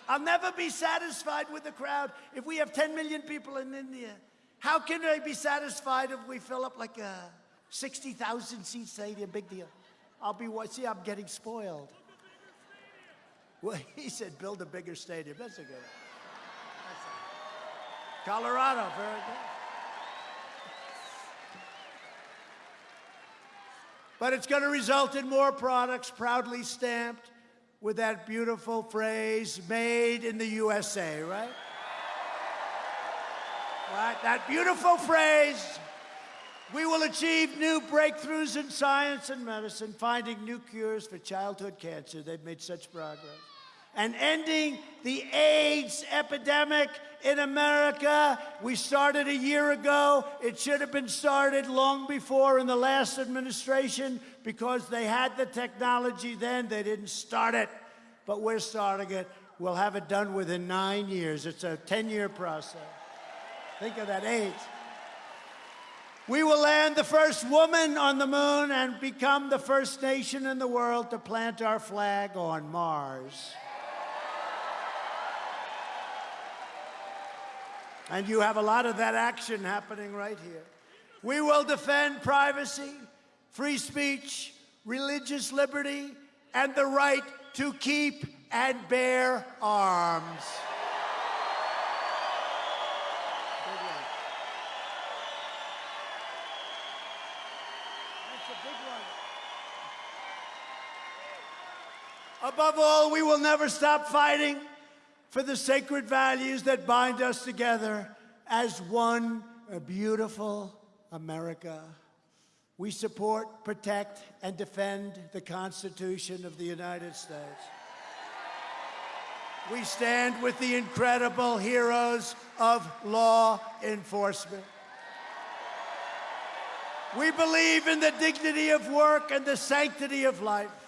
I'll never be satisfied with the crowd if we have 10 million people in India. How can I be satisfied if we fill up like a 60,000 seat stadium? Big deal. I'll be, see, I'm getting spoiled. Well, he said, build a bigger stadium. That's a good Colorado, very good. But it's going to result in more products proudly stamped with that beautiful phrase, made in the USA, right? Right, that beautiful phrase. We will achieve new breakthroughs in science and medicine, finding new cures for childhood cancer. They've made such progress and ending the AIDS epidemic in America. We started a year ago. It should have been started long before in the last administration because they had the technology then. They didn't start it, but we're starting it. We'll have it done within nine years. It's a 10-year process. Think of that, AIDS. We will land the first woman on the moon and become the first nation in the world to plant our flag on Mars. And you have a lot of that action happening right here. We will defend privacy, free speech, religious liberty, and the right to keep and bear arms. Above all, we will never stop fighting for the sacred values that bind us together as one beautiful America. We support, protect, and defend the Constitution of the United States. We stand with the incredible heroes of law enforcement. We believe in the dignity of work and the sanctity of life.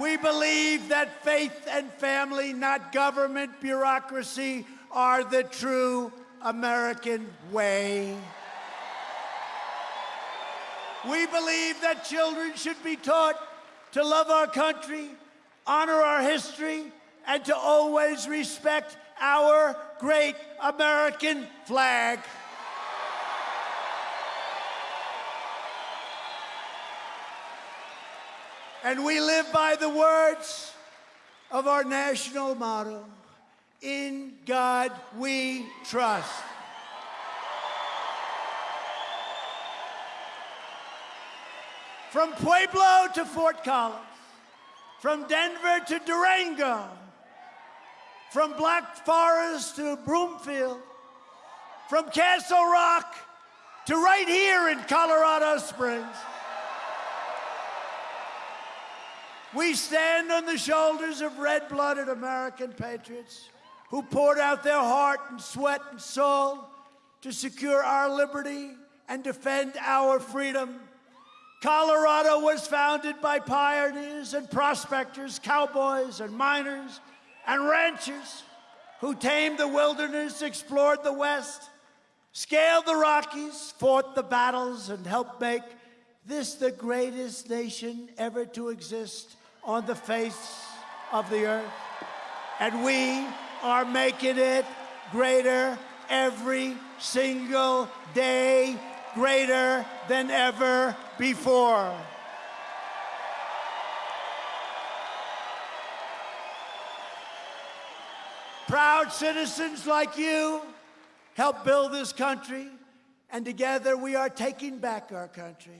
We believe that faith and family, not government, bureaucracy, are the true American way. We believe that children should be taught to love our country, honor our history, and to always respect our great American flag. And we live by the words of our national motto In God we trust. From Pueblo to Fort Collins, from Denver to Durango, from Black Forest to Broomfield, from Castle Rock to right here in Colorado Springs. We stand on the shoulders of red blooded American patriots who poured out their heart and sweat and soul to secure our liberty and defend our freedom. Colorado was founded by pioneers and prospectors, cowboys and miners and ranchers who tamed the wilderness, explored the West, scaled the Rockies, fought the battles, and helped make this the greatest nation ever to exist on the face of the earth. And we are making it greater every single day, greater than ever before. Proud citizens like you help build this country, and together we are taking back our country.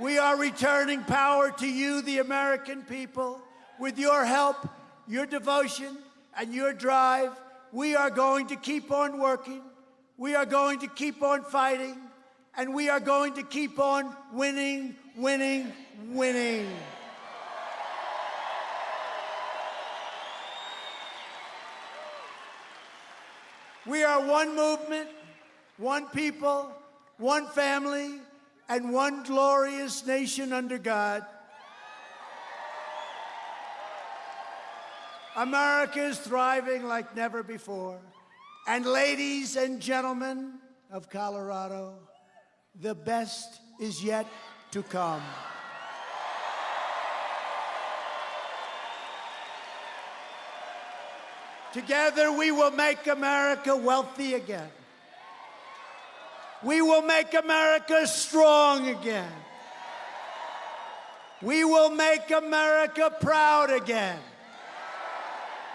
We are returning power to you, the American people. With your help, your devotion, and your drive, we are going to keep on working. We are going to keep on fighting. And we are going to keep on winning, winning, winning. We are one movement, one people, one family, and one glorious nation under God. America is thriving like never before. And ladies and gentlemen of Colorado, the best is yet to come. Together, we will make America wealthy again. We will make America strong again. We will make America proud again.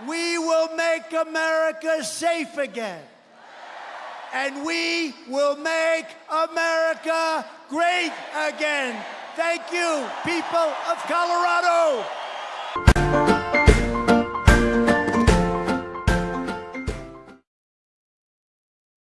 We will make America safe again. And we will make America great again. Thank you, people of Colorado.